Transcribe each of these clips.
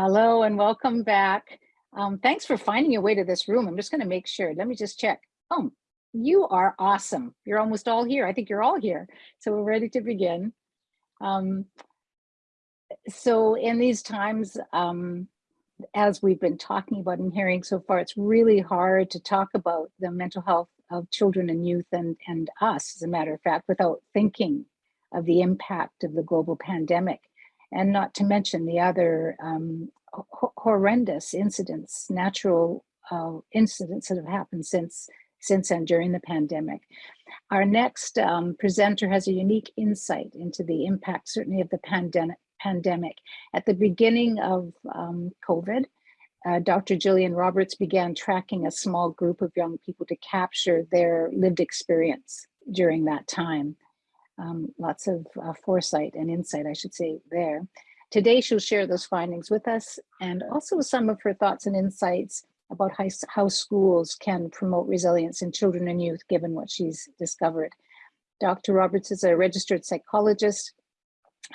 Hello and welcome back. Um, thanks for finding your way to this room. I'm just going to make sure. Let me just check. Oh, you are awesome. You're almost all here. I think you're all here. So we're ready to begin. Um, so in these times, um, as we've been talking about and hearing so far, it's really hard to talk about the mental health of children and youth and, and us, as a matter of fact, without thinking of the impact of the global pandemic and not to mention the other um, horrendous incidents, natural uh, incidents that have happened since since and during the pandemic. Our next um, presenter has a unique insight into the impact, certainly of the pandemic. pandemic. At the beginning of um, COVID, uh, Dr. Jillian Roberts began tracking a small group of young people to capture their lived experience during that time um, lots of uh, foresight and insight, I should say, there. Today, she'll share those findings with us and also some of her thoughts and insights about how, how schools can promote resilience in children and youth, given what she's discovered. Dr. Roberts is a registered psychologist,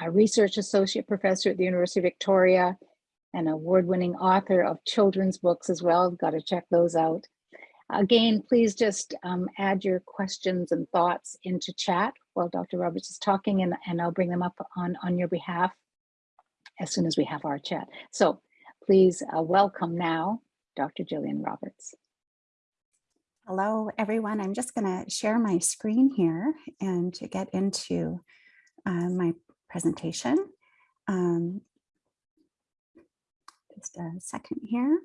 a research associate professor at the University of Victoria, and award-winning author of children's books as well. Got to check those out. Again, please just um, add your questions and thoughts into chat while Dr. Roberts is talking and, and I'll bring them up on, on your behalf as soon as we have our chat. So please uh, welcome now Dr. Jillian Roberts. Hello, everyone. I'm just going to share my screen here and to get into uh, my presentation. Um, just a second here.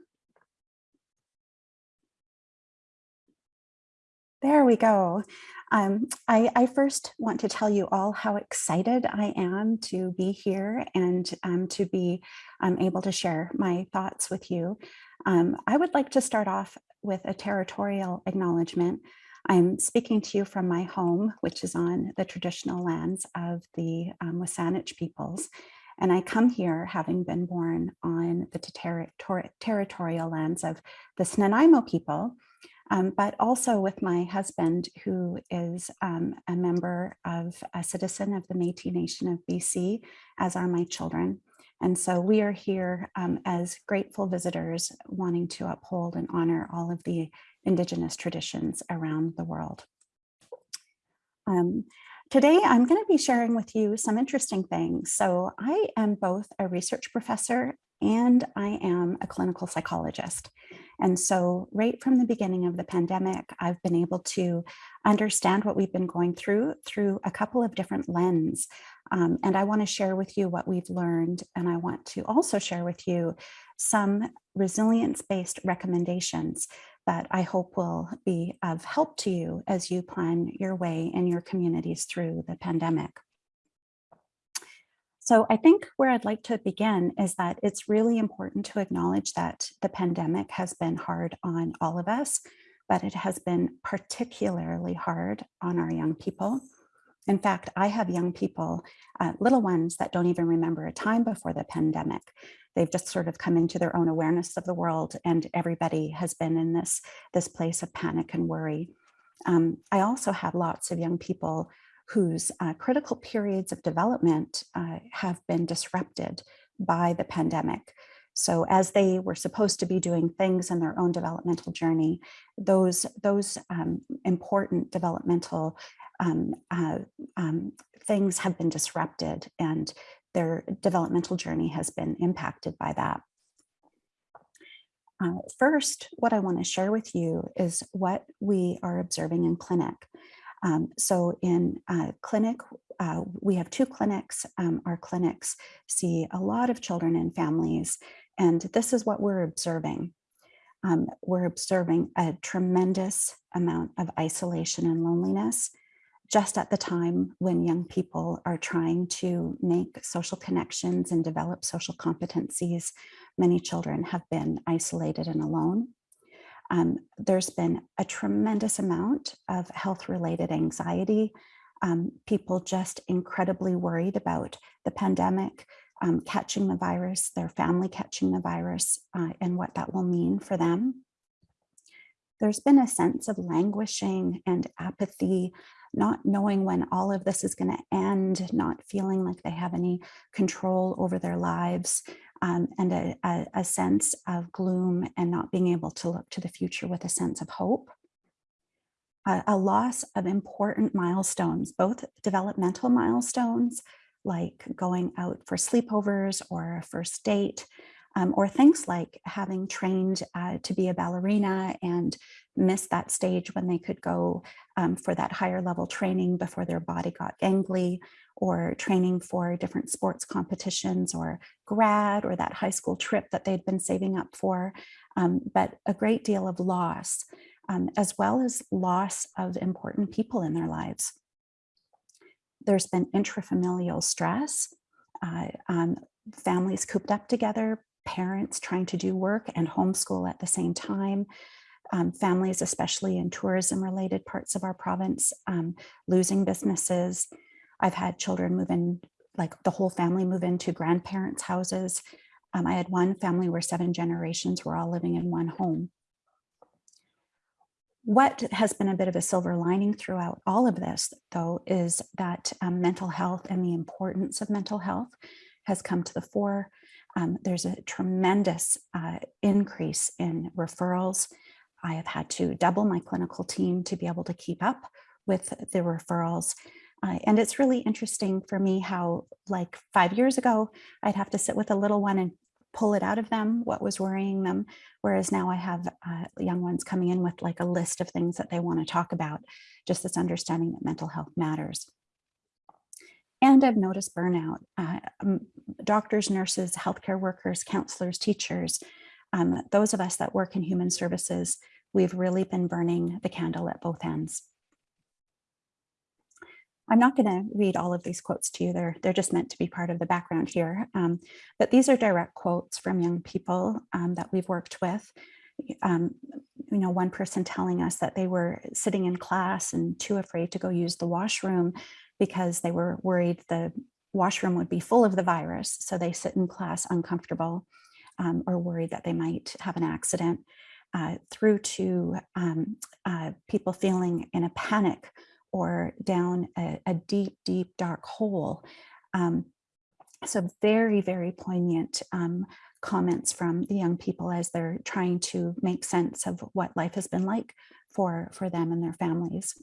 There we go. Um, I, I, first want to tell you all how excited I am to be here and um, to be um, able to share my thoughts with you. Um, I would like to start off with a territorial acknowledgement. I'm speaking to you from my home, which is on the traditional lands of the um, WSÁNEĆ peoples. And I come here having been born on the ter ter territorial lands of the Snuneymuxw people, um, but also with my husband, who is um, a member of a citizen of the Métis Nation of BC, as are my children. And so we are here um, as grateful visitors wanting to uphold and honor all of the Indigenous traditions around the world. Um, today, I'm going to be sharing with you some interesting things. So I am both a research professor and I am a clinical psychologist. And so right from the beginning of the pandemic, I've been able to understand what we've been going through through a couple of different lens. Um, and I want to share with you what we've learned. And I want to also share with you some resilience-based recommendations that I hope will be of help to you as you plan your way in your communities through the pandemic. So I think where I'd like to begin is that it's really important to acknowledge that the pandemic has been hard on all of us, but it has been particularly hard on our young people. In fact, I have young people, uh, little ones that don't even remember a time before the pandemic. They've just sort of come into their own awareness of the world and everybody has been in this, this place of panic and worry. Um, I also have lots of young people whose uh, critical periods of development uh, have been disrupted by the pandemic. So as they were supposed to be doing things in their own developmental journey, those, those um, important developmental um, uh, um, things have been disrupted and their developmental journey has been impacted by that. Uh, first, what I want to share with you is what we are observing in clinic. Um, so in clinic, uh, we have two clinics. Um, our clinics see a lot of children and families, and this is what we're observing. Um, we're observing a tremendous amount of isolation and loneliness just at the time when young people are trying to make social connections and develop social competencies, many children have been isolated and alone. Um, there's been a tremendous amount of health related anxiety, um, people just incredibly worried about the pandemic, um, catching the virus, their family catching the virus, uh, and what that will mean for them. There's been a sense of languishing and apathy, not knowing when all of this is going to end, not feeling like they have any control over their lives, um, and a, a, a sense of gloom and not being able to look to the future with a sense of hope. A, a loss of important milestones, both developmental milestones, like going out for sleepovers or a first date, um, or things like having trained uh, to be a ballerina and missed that stage when they could go um, for that higher level training before their body got gangly or training for different sports competitions or grad or that high school trip that they'd been saving up for, um, but a great deal of loss, um, as well as loss of important people in their lives. There's been intrafamilial stress, uh, um, families cooped up together, parents trying to do work and homeschool at the same time, um, families, especially in tourism related parts of our province, um, losing businesses, I've had children move in, like the whole family move into grandparents' houses. Um, I had one family where seven generations were all living in one home. What has been a bit of a silver lining throughout all of this, though, is that um, mental health and the importance of mental health has come to the fore. Um, there's a tremendous uh, increase in referrals. I have had to double my clinical team to be able to keep up with the referrals. Uh, and it's really interesting for me how like five years ago, I'd have to sit with a little one and pull it out of them, what was worrying them. Whereas now I have uh, young ones coming in with like a list of things that they want to talk about, just this understanding that mental health matters. And I've noticed burnout. Uh, doctors, nurses, healthcare workers, counselors, teachers, um, those of us that work in human services, we've really been burning the candle at both ends. I'm not going to read all of these quotes to you. They're, they're just meant to be part of the background here. Um, but these are direct quotes from young people um, that we've worked with. Um, you know, one person telling us that they were sitting in class and too afraid to go use the washroom because they were worried the washroom would be full of the virus. So they sit in class uncomfortable um, or worried that they might have an accident uh, through to um, uh, people feeling in a panic or down a, a deep, deep, dark hole. Um, so very, very poignant um, comments from the young people as they're trying to make sense of what life has been like for, for them and their families.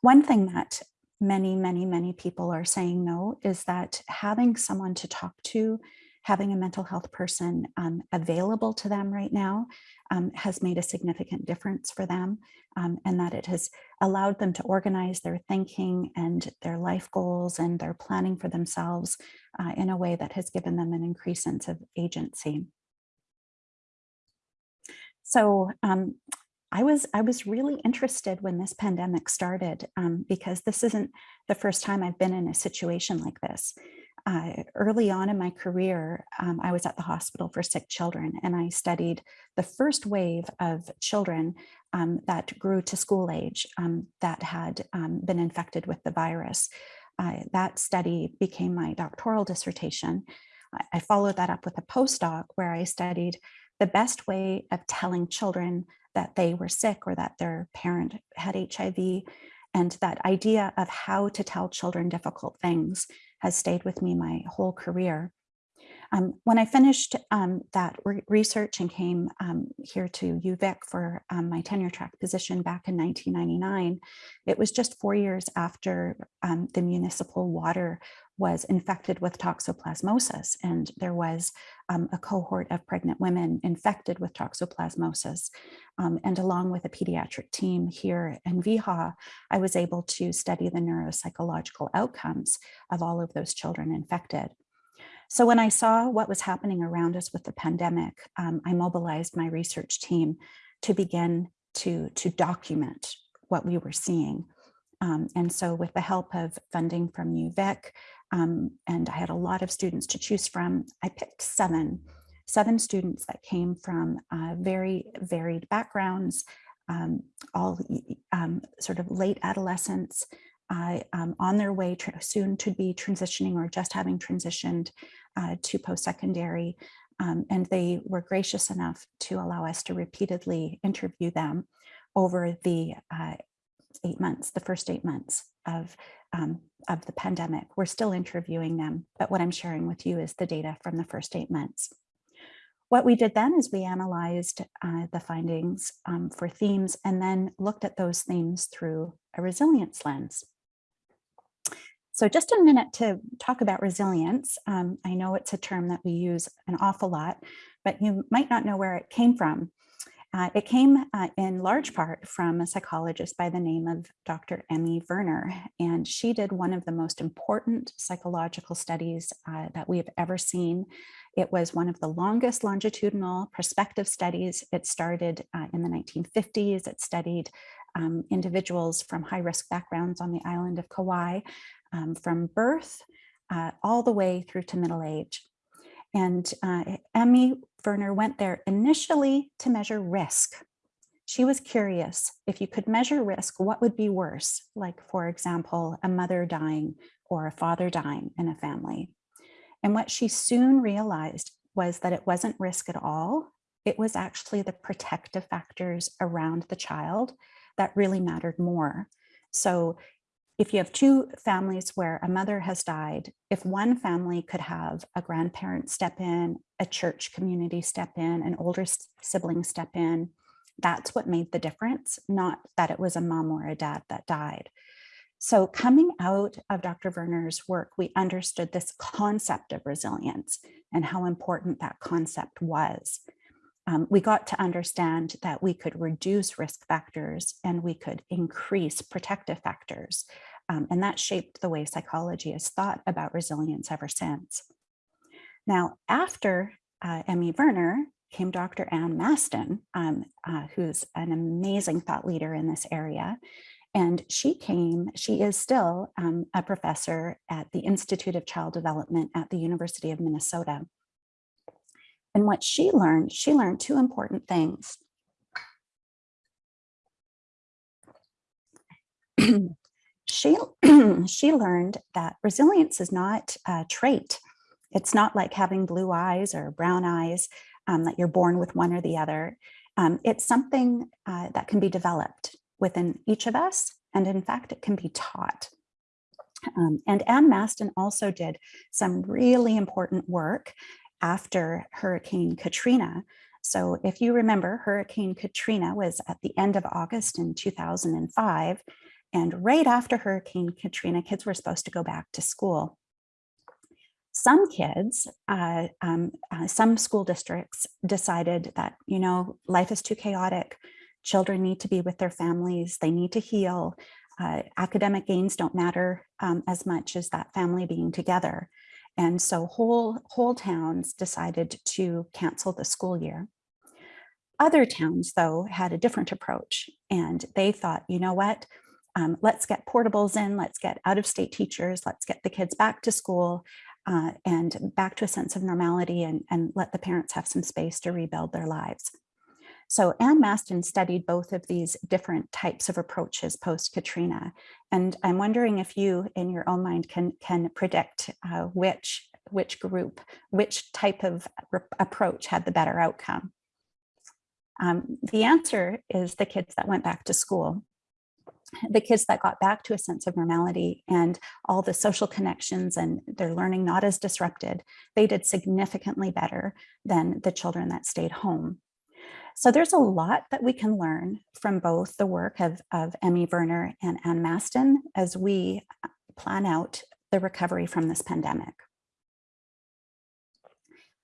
One thing that many, many, many people are saying no is that having someone to talk to, having a mental health person um, available to them right now um, has made a significant difference for them um, and that it has allowed them to organize their thinking and their life goals and their planning for themselves uh, in a way that has given them an increased sense of agency. So um, I was I was really interested when this pandemic started um, because this isn't the first time I've been in a situation like this uh, early on in my career, um, I was at the hospital for sick children and I studied the first wave of children um, that grew to school age um, that had um, been infected with the virus. Uh, that study became my doctoral dissertation. I, I followed that up with a postdoc where I studied the best way of telling children that they were sick or that their parent had HIV and that idea of how to tell children difficult things has stayed with me my whole career. Um, when I finished um, that re research and came um, here to UVic for um, my tenure track position back in 1999, it was just four years after um, the municipal water was infected with toxoplasmosis. And there was um, a cohort of pregnant women infected with toxoplasmosis. Um, and along with a pediatric team here in VHA, I was able to study the neuropsychological outcomes of all of those children infected. So when I saw what was happening around us with the pandemic, um, I mobilized my research team to begin to, to document what we were seeing. Um, and so with the help of funding from UVic, um, and I had a lot of students to choose from. I picked seven, seven students that came from uh, very varied backgrounds, um, all um, sort of late adolescents, uh, on their way soon to be transitioning or just having transitioned uh, to post-secondary. Um, and they were gracious enough to allow us to repeatedly interview them over the uh, eight months, the first eight months of, um, of the pandemic. We're still interviewing them, but what I'm sharing with you is the data from the first eight months. What we did then is we analyzed uh, the findings um, for themes and then looked at those themes through a resilience lens. So just a minute to talk about resilience. Um, I know it's a term that we use an awful lot, but you might not know where it came from. Uh, it came uh, in large part from a psychologist by the name of Dr. Emmy Werner, and she did one of the most important psychological studies uh, that we have ever seen. It was one of the longest longitudinal prospective studies. It started uh, in the 1950s. It studied um, individuals from high-risk backgrounds on the island of Kauai, um, from birth uh, all the way through to middle age. And uh, Emmy Werner went there initially to measure risk. She was curious if you could measure risk, what would be worse? Like, for example, a mother dying or a father dying in a family. And what she soon realized was that it wasn't risk at all. It was actually the protective factors around the child that really mattered more. So if you have two families where a mother has died, if one family could have a grandparent step in, a church community step in, an older sibling step in, that's what made the difference, not that it was a mom or a dad that died. So coming out of Dr. Werner's work, we understood this concept of resilience and how important that concept was um, we got to understand that we could reduce risk factors and we could increase protective factors. Um, and that shaped the way psychology has thought about resilience ever since. Now, after uh, Emmy Werner came Dr. Ann Masten, um, uh, who's an amazing thought leader in this area. And she came, she is still um, a professor at the Institute of Child Development at the University of Minnesota. And what she learned, she learned two important things. she, she learned that resilience is not a trait. It's not like having blue eyes or brown eyes, um, that you're born with one or the other. Um, it's something uh, that can be developed within each of us. And in fact, it can be taught. Um, and Ann Masten also did some really important work after Hurricane Katrina. So if you remember, Hurricane Katrina was at the end of August in 2005. And right after Hurricane Katrina, kids were supposed to go back to school. Some kids, uh, um, uh, some school districts decided that, you know, life is too chaotic. Children need to be with their families. They need to heal. Uh, academic gains don't matter um, as much as that family being together. And so whole, whole towns decided to cancel the school year. Other towns, though, had a different approach and they thought, you know what, um, let's get portables in, let's get out-of-state teachers, let's get the kids back to school uh, and back to a sense of normality and, and let the parents have some space to rebuild their lives. So Ann Masten studied both of these different types of approaches post-Katrina. And I'm wondering if you in your own mind can, can predict uh, which, which group, which type of approach had the better outcome. Um, the answer is the kids that went back to school the kids that got back to a sense of normality and all the social connections and their learning not as disrupted, they did significantly better than the children that stayed home. So there's a lot that we can learn from both the work of, of Emmy Werner and Ann Masten as we uh, plan out the recovery from this pandemic.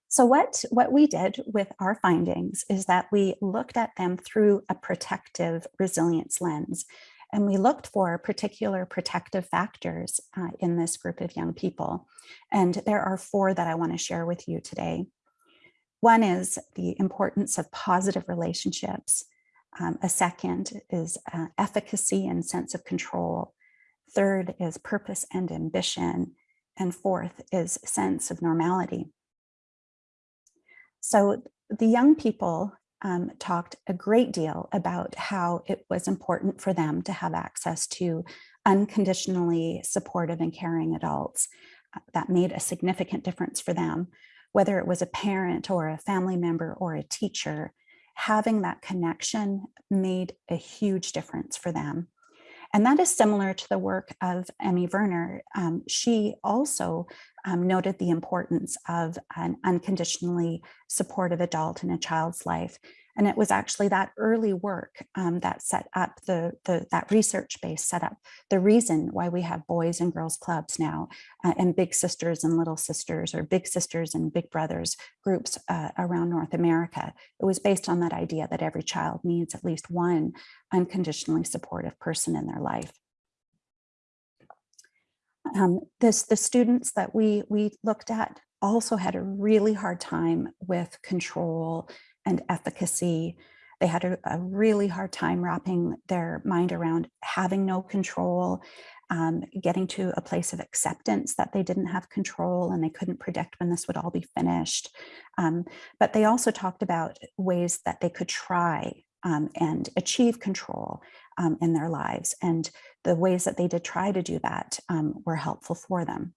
So what, what we did with our findings is that we looked at them through a protective resilience lens. And we looked for particular protective factors uh, in this group of young people. And there are four that I want to share with you today. One is the importance of positive relationships. Um, a second is uh, efficacy and sense of control. Third is purpose and ambition. And fourth is sense of normality. So the young people um, talked a great deal about how it was important for them to have access to unconditionally supportive and caring adults. Uh, that made a significant difference for them whether it was a parent or a family member or a teacher, having that connection made a huge difference for them. And that is similar to the work of Emmy Werner. Um, she also um, noted the importance of an unconditionally supportive adult in a child's life. And it was actually that early work um, that set up the, the, that research base set up the reason why we have boys and girls clubs now uh, and big sisters and little sisters or big sisters and big brothers groups uh, around North America. It was based on that idea that every child needs at least one unconditionally supportive person in their life. Um, this, the students that we, we looked at also had a really hard time with control and efficacy. They had a, a really hard time wrapping their mind around having no control, um, getting to a place of acceptance that they didn't have control and they couldn't predict when this would all be finished. Um, but they also talked about ways that they could try um, and achieve control um, in their lives. And the ways that they did try to do that um, were helpful for them.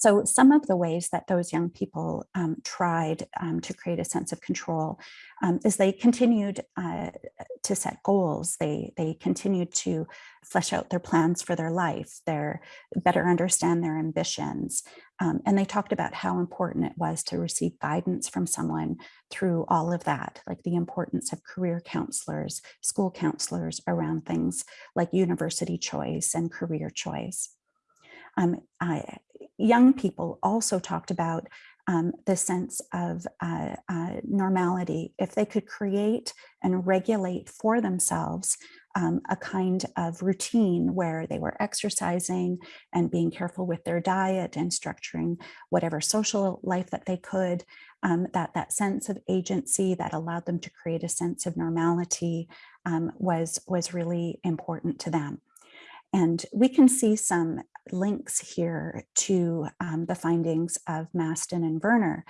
So some of the ways that those young people um, tried um, to create a sense of control um, is they continued uh, to set goals. They, they continued to flesh out their plans for their life, their better understand their ambitions. Um, and they talked about how important it was to receive guidance from someone through all of that, like the importance of career counselors, school counselors around things like university choice and career choice. Um, I, young people also talked about um, the sense of uh, uh, normality. If they could create and regulate for themselves um, a kind of routine where they were exercising and being careful with their diet and structuring whatever social life that they could, um, that, that sense of agency that allowed them to create a sense of normality um, was, was really important to them. And we can see some links here to um, the findings of Masten and Werner.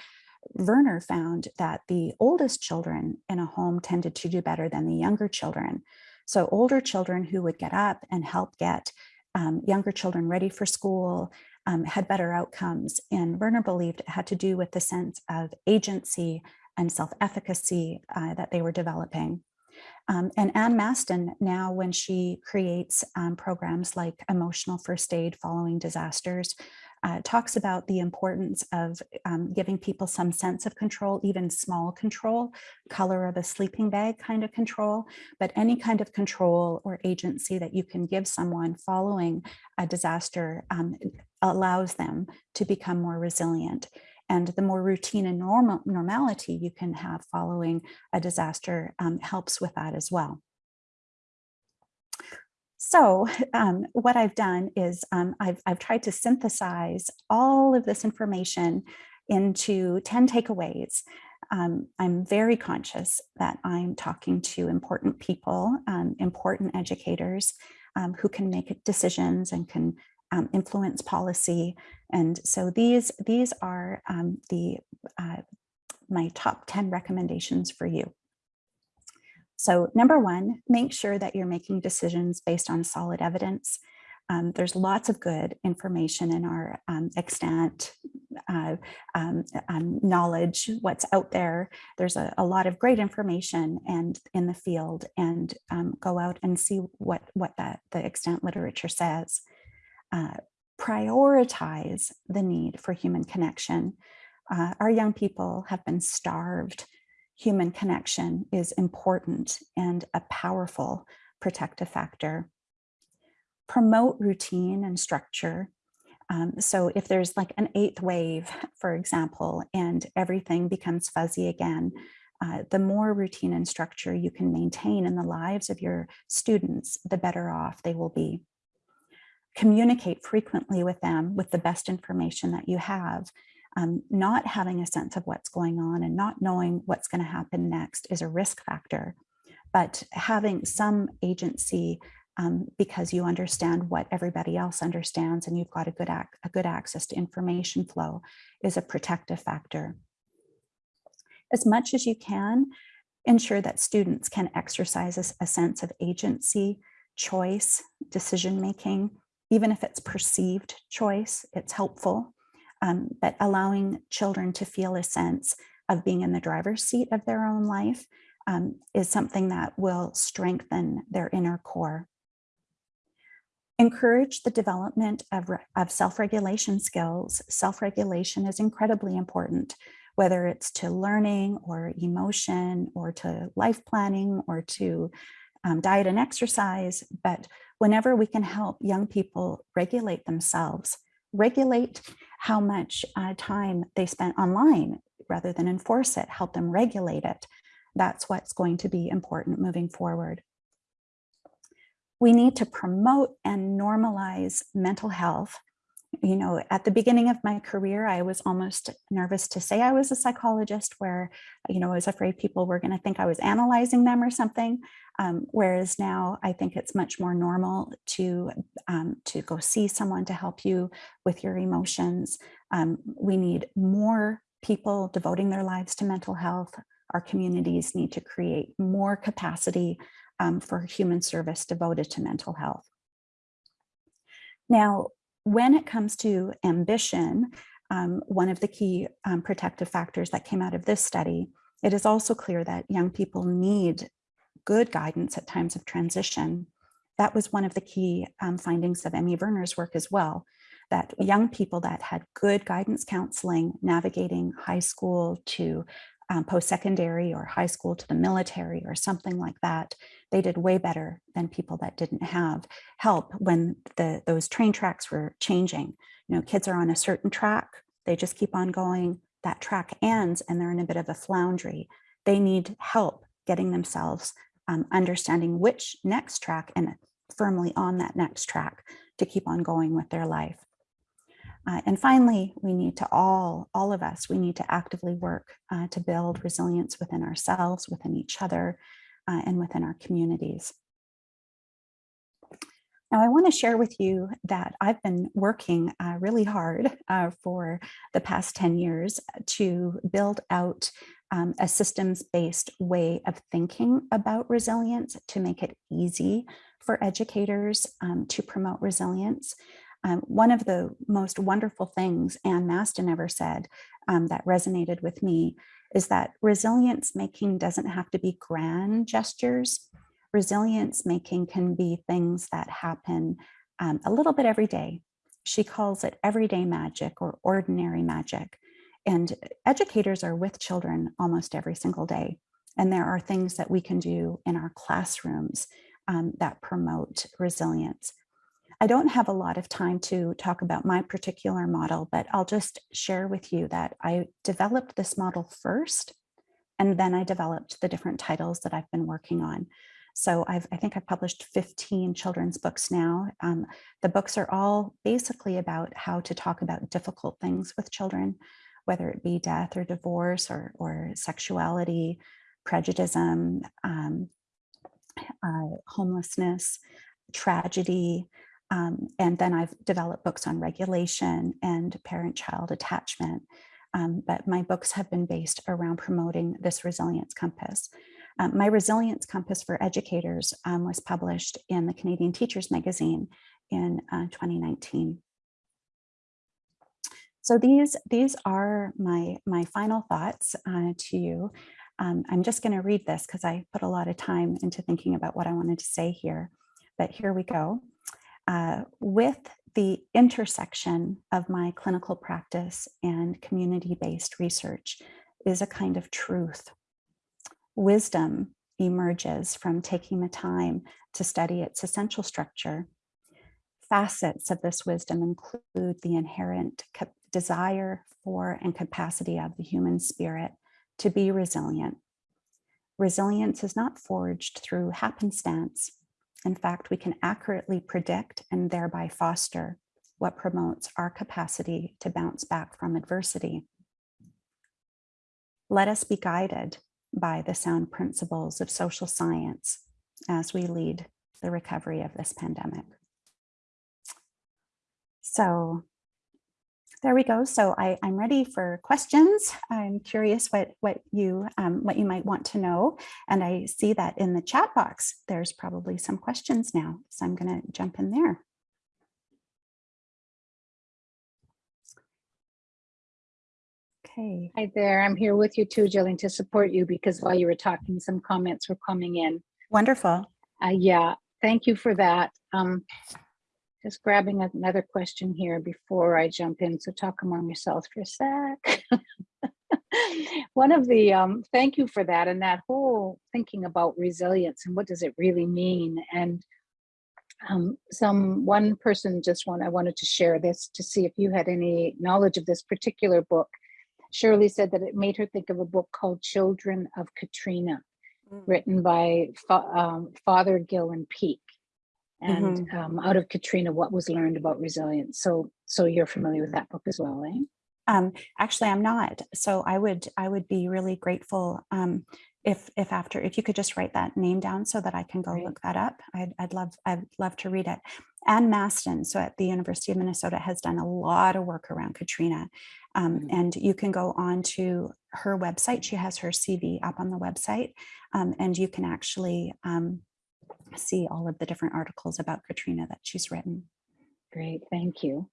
Werner found that the oldest children in a home tended to do better than the younger children. So older children who would get up and help get um, younger children ready for school um, had better outcomes. And Werner believed it had to do with the sense of agency and self-efficacy uh, that they were developing. Um, and Ann Masten now, when she creates um, programs like emotional first aid following disasters, uh, talks about the importance of um, giving people some sense of control, even small control, color of a sleeping bag kind of control, but any kind of control or agency that you can give someone following a disaster um, allows them to become more resilient and the more routine and normal normality you can have following a disaster um, helps with that as well. So um, what I've done is um, I've, I've tried to synthesize all of this information into 10 takeaways. Um, I'm very conscious that I'm talking to important people, um, important educators um, who can make decisions and can um, influence policy. And so these, these are um, the uh, my top 10 recommendations for you. So number one, make sure that you're making decisions based on solid evidence. Um, there's lots of good information in our um, extant uh, um, um knowledge, what's out there. There's a, a, lot of great information and in the field and um, go out and see what, what that, the extant literature says uh, prioritize the need for human connection. Uh, our young people have been starved. Human connection is important and a powerful protective factor. Promote routine and structure. Um, so if there's like an eighth wave, for example, and everything becomes fuzzy again, uh, the more routine and structure you can maintain in the lives of your students, the better off they will be communicate frequently with them with the best information that you have. Um, not having a sense of what's going on and not knowing what's going to happen next is a risk factor. But having some agency um, because you understand what everybody else understands and you've got a good, a good access to information flow is a protective factor. As much as you can, ensure that students can exercise a, a sense of agency, choice, decision making, even if it's perceived choice, it's helpful. Um, but allowing children to feel a sense of being in the driver's seat of their own life um, is something that will strengthen their inner core. Encourage the development of, of self-regulation skills. Self-regulation is incredibly important, whether it's to learning or emotion or to life planning or to um, diet and exercise. But whenever we can help young people regulate themselves, regulate how much uh, time they spent online rather than enforce it, help them regulate it. That's what's going to be important moving forward. We need to promote and normalize mental health. You know, at the beginning of my career, I was almost nervous to say I was a psychologist where, you know, I was afraid people were going to think I was analyzing them or something. Um, whereas now I think it's much more normal to, um, to go see someone to help you with your emotions. Um, we need more people devoting their lives to mental health. Our communities need to create more capacity um, for human service devoted to mental health. Now, when it comes to ambition, um, one of the key um, protective factors that came out of this study, it is also clear that young people need good guidance at times of transition. That was one of the key um, findings of Emmy Werner's work as well, that young people that had good guidance counseling navigating high school to um, post-secondary or high school to the military or something like that, they did way better than people that didn't have help when the those train tracks were changing. You know, kids are on a certain track, they just keep on going, that track ends and they're in a bit of a floundry. They need help getting themselves um, understanding which next track and firmly on that next track to keep on going with their life. Uh, and finally, we need to all, all of us, we need to actively work uh, to build resilience within ourselves, within each other, uh, and within our communities. Now, I want to share with you that I've been working uh, really hard uh, for the past 10 years to build out um, a systems-based way of thinking about resilience to make it easy for educators um, to promote resilience. Um, one of the most wonderful things Ann Masten ever said um, that resonated with me is that resilience making doesn't have to be grand gestures. Resilience making can be things that happen um, a little bit every day. She calls it everyday magic or ordinary magic. And educators are with children almost every single day. And there are things that we can do in our classrooms um, that promote resilience. I don't have a lot of time to talk about my particular model, but I'll just share with you that I developed this model first, and then I developed the different titles that I've been working on. So I've, I think I've published 15 children's books now. Um, the books are all basically about how to talk about difficult things with children, whether it be death or divorce or, or sexuality, prejudice, um, uh, homelessness, tragedy, um, and then I've developed books on regulation and parent-child attachment. Um, but my books have been based around promoting this resilience compass. Um, my resilience compass for educators um, was published in the Canadian Teachers Magazine in uh, 2019. So these, these are my, my final thoughts uh, to you. Um, I'm just going to read this because I put a lot of time into thinking about what I wanted to say here. But here we go uh, with the intersection of my clinical practice and community-based research is a kind of truth. Wisdom emerges from taking the time to study its essential structure. Facets of this wisdom include the inherent desire for and capacity of the human spirit to be resilient. Resilience is not forged through happenstance, in fact, we can accurately predict and thereby foster what promotes our capacity to bounce back from adversity. Let us be guided by the sound principles of social science as we lead the recovery of this pandemic. So there we go. So I, am ready for questions. I'm curious what, what, you, um, what you might want to know. And I see that in the chat box, there's probably some questions now. So I'm going to jump in there. Okay. Hi there. I'm here with you too, Jillian, to support you because while you were talking, some comments were coming in. Wonderful. Uh, yeah, thank you for that. Um, Just grabbing another question here before I jump in. So talk among yourselves for a sec. One of the, um, thank you for that and that whole thinking about resilience and what does it really mean? And um, some one person just want I wanted to share this to see if you had any knowledge of this particular book. Shirley said that it made her think of a book called Children of Katrina, Mm. written by Fa- um, Father Gillen Peak. And um, out of Katrina, what was learned about resilience. So, so you're familiar with that book as well, eh? Um, actually, I'm not. So I would I would be really grateful um, if if after if you could just write that name down so that I can go Great. look that up. I'd, I'd love I'd love to read it. Ann Masten, so at the University of Minnesota, has done a lot of work around Katrina, um, Mhm. and you can go on to her website. She has her CV up on the website, um, and you can actually um, see all of the different articles about Katrina that she's written. Great, thank you.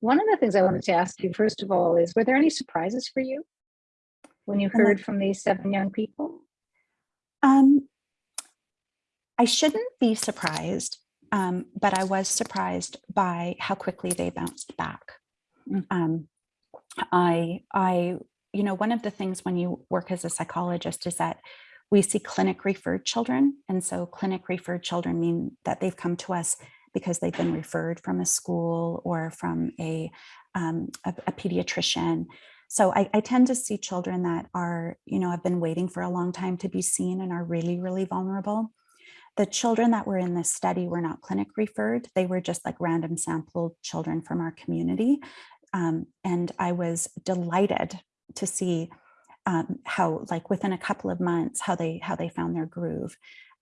One of the things I wanted to ask you, first of all, is were there any surprises for you when you heard from these seven young people? Um, I shouldn't be surprised, um, but I was surprised by how quickly they bounced back. Mm. Um, I, I, you know, one of the things when you work as a psychologist is that we see clinic referred children. And so clinic referred children mean that they've come to us because they've been referred from a school or from a, um, a, a pediatrician. So I, I tend to see children that are, you know, have been waiting for a long time to be seen and are really, really vulnerable. The children that were in this study were not clinic referred. They were just like random sample children from our community. Um, and I was delighted to see um, how like within a couple of months, how they how they found their groove.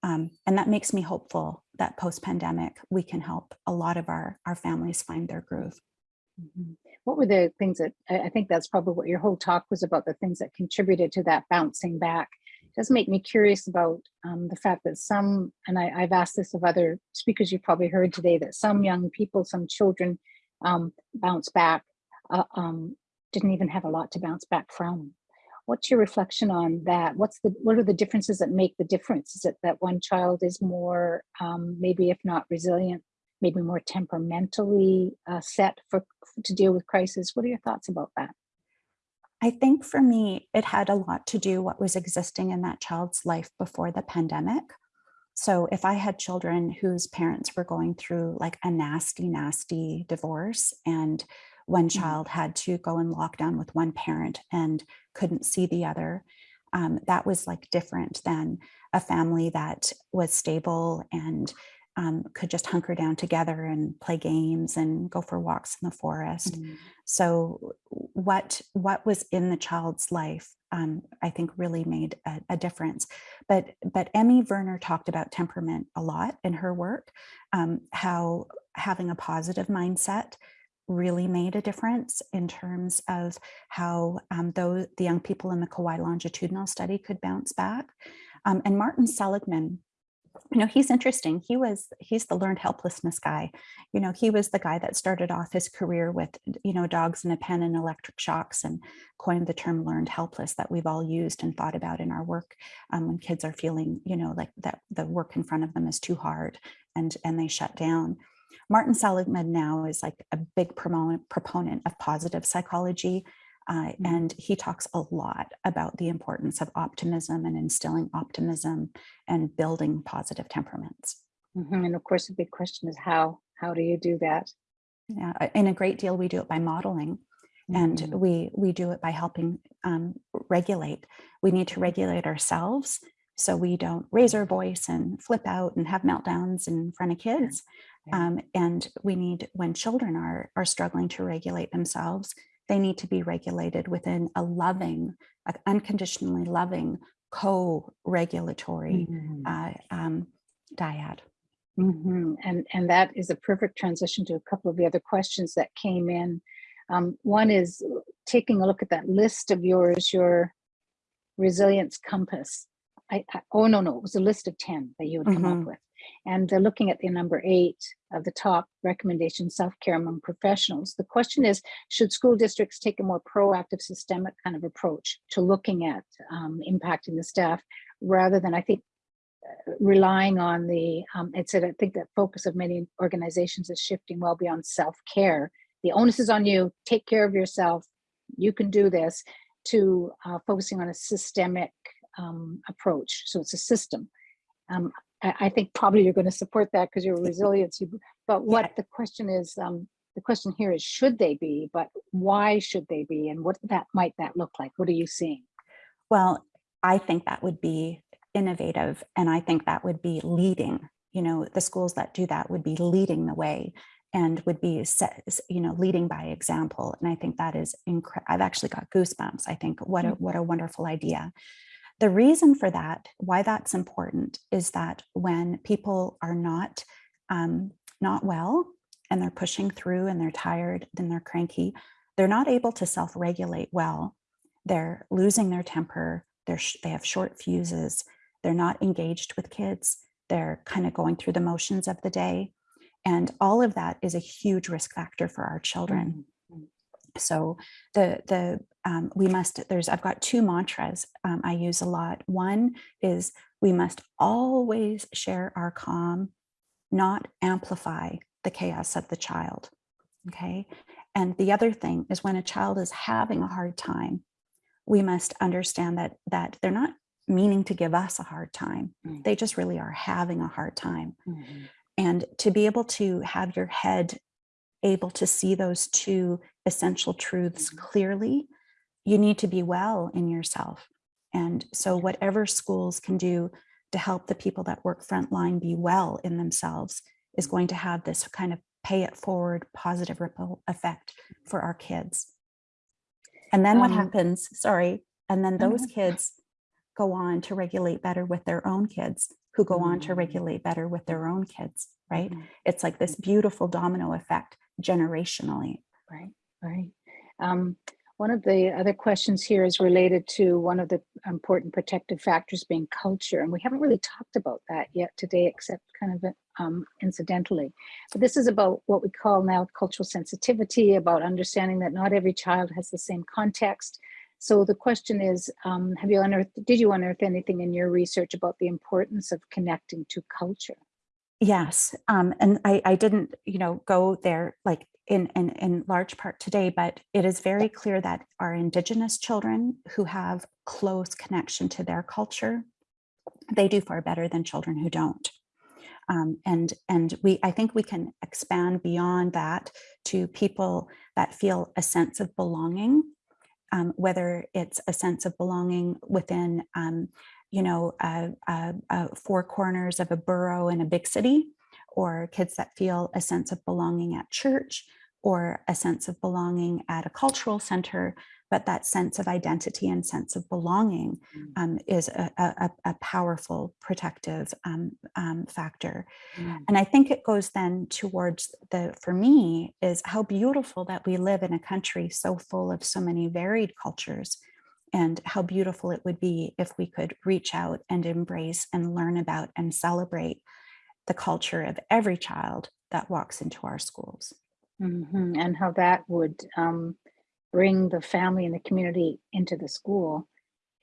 Um, and that makes me hopeful that post-pandemic, we can help a lot of our, our families find their groove. Mhm. What were the things that, I, think that's probably what your whole talk was about, the things that contributed to that bouncing back. It does make me curious about um, the fact that some, and I, I've asked this of other speakers you've probably heard today, that some young people, some children um, bounce back, uh, um, didn't even have a lot to bounce back from. What's your reflection on that? What's the what are the differences that make the difference? Is it that one child is more um, maybe if not resilient, maybe more temperamentally uh, set for to deal with crisis? What are your thoughts about that? I think for me, it had a lot to do what was existing in that child's life before the pandemic. So if I had children whose parents were going through like a nasty, nasty divorce and one Mhm. child had to go in lockdown with one parent and couldn't see the other, um, that was like different than a family that was stable and um, could just hunker down together and play games and go for walks in the forest. Mm, So what what was in the child's life, um, I think, really made a, a difference. But but Emmy Werner talked about temperament a lot in her work, um, how having a positive mindset really made a difference in terms of how um, those the young people in the Kauai longitudinal study could bounce back. Um, and Martin Seligman you know he's interesting he was he's the learned helplessness guy you know he was the guy that started off his career with you know dogs in a pen and electric shocks and coined the term learned helpless that we've all used and thought about in our work um, when kids are feeling you know like that the work in front of them is too hard and and they shut down martin seligman now is like a big proponent proponent of positive psychology uh, Mhm. and he talks a lot about the importance of optimism and instilling optimism and building positive temperaments. mhm. And of course, the big question is how how do you do that? Yeah, uh, in a great deal, we do it by modeling, and Mhm. we we do it by helping um, regulate. We need to regulate ourselves so we don't raise our voice and flip out and have meltdowns in front of kids. Um, and we need when children are are struggling to regulate themselves, they need to be regulated within a loving, a unconditionally loving, co-regulatory Mhm. uh, um, dyad. Mhm. And and that is a perfect transition to a couple of the other questions that came in. Um, one is taking a look at that list of yours, your resilience compass. I, I oh no no, it was a list of ten that you had come Mhm. up with, and uh, looking at the number eight of the top recommendation, self care among professionals. The question is, should school districts take a more proactive, systemic kind of approach to looking at um, impacting the staff, rather than I think uh, relying on the, um, it said, I think that focus of many organizations is shifting well beyond self-care. The onus is on you, take care of yourself, you can do this, to uh, focusing on a systemic um, approach. So it's a system. Um, I, I think probably you're going to support that because you're resiliency. But what Yeah. the question is, um, the question here is, should they be? But why should they be? And what that might that look like? What are you seeing? Well, I think that would be innovative and I think that would be leading, you know, the schools that do that would be leading the way and would be set, you know, leading by example. And I think that is incredible. I've actually got goosebumps. I think what a, what a wonderful idea. The reason for that, why that's important is that when people are not, um, not well and they're pushing through and they're tired, then they're cranky, they're not able to self-regulate well. They're losing their temper. They're, they have short fuses. They're not engaged with kids. They're kind of going through the motions of the day. And all of that is a huge risk factor for our children. So the the um, we must there's I've got two mantras um, I use a lot. One is we must always share our calm, not amplify the chaos of the child. Okay. And the other thing is when a child is having a hard time, we must understand that that they're not meaning to give us a hard time. Mm. They just really are having a hard time. Mhm. And to be able to have your head able to see those two essential truths Mhm. clearly, you need to be well in yourself. And so whatever schools can do to help the people that work frontline be well in themselves is going to have this kind of pay it forward positive ripple effect for our kids. And then what Um, happens, sorry, and then those kids go on to regulate better with their own kids who go on to Mm. regulate better with their own kids, right? It's like this beautiful domino effect generationally. Right, right. Um, one of the other questions here is related to one of the important protective factors being culture, and we haven't really talked about that yet today, except kind of um, incidentally. But this is about what we call now cultural sensitivity, about understanding that not every child has the same context. So the question is, um, have you unearthed, did you unearth anything in your research about the importance of connecting to culture? Yes, um, and I, I didn't, you know, go there like in, in in large part today, but it is very clear that our Indigenous children who have close connection to their culture, they do far better than children who don't. Um, and and we, I think we can expand beyond that to people that feel a sense of belonging, um, whether it's a sense of belonging within um, you know, uh, uh, uh, four corners of a borough in a big city, or kids that feel a sense of belonging at church, or a sense of belonging at a cultural center, but that sense of identity and sense of belonging Mm. um, is a, a, a- a powerful protective um, um, factor. Mm. And I think it goes then towards the, for me, is how beautiful that we live in a country so full of so many varied cultures and how beautiful it would be if we could reach out and embrace and learn about and celebrate the culture of every child that walks into our schools. Mhm, And how that would um, bring the family and the community into the school,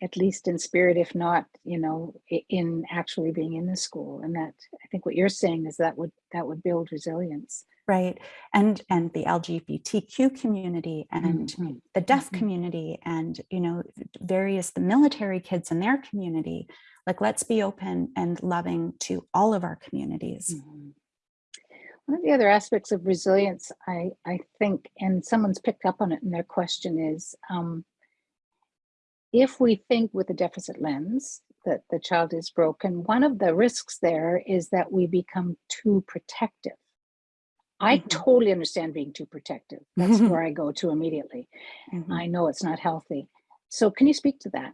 at least in spirit, if not, you know, in actually being in the school. And that, I think what you're saying is that would, that would build resilience. Right. And and the LGBTQ community and Mhm, the deaf mhm. community and you know various the military kids in their community. Like let's be open and loving to all of our communities. One of the other aspects of resilience, I, I think, and someone's picked up on it in their question is, um, if we think with a deficit lens that the child is broken, one of the risks there is that we become too protective. I Mhm. totally understand being too protective. That's where I go to immediately. Mhm. I know it's not healthy. So can you speak to that?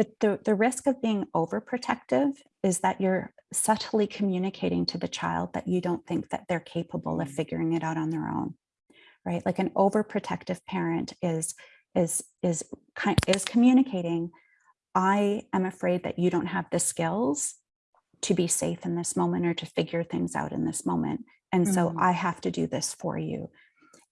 The, the, the risk of being overprotective is that you're subtly communicating to the child that you don't think that they're capable of Mm. figuring it out on their own, right? Like an overprotective parent is is is kind is communicating, I am afraid that you don't have the skills to be safe in this moment or to figure things out in this moment. And so Mm. I have to do this for you.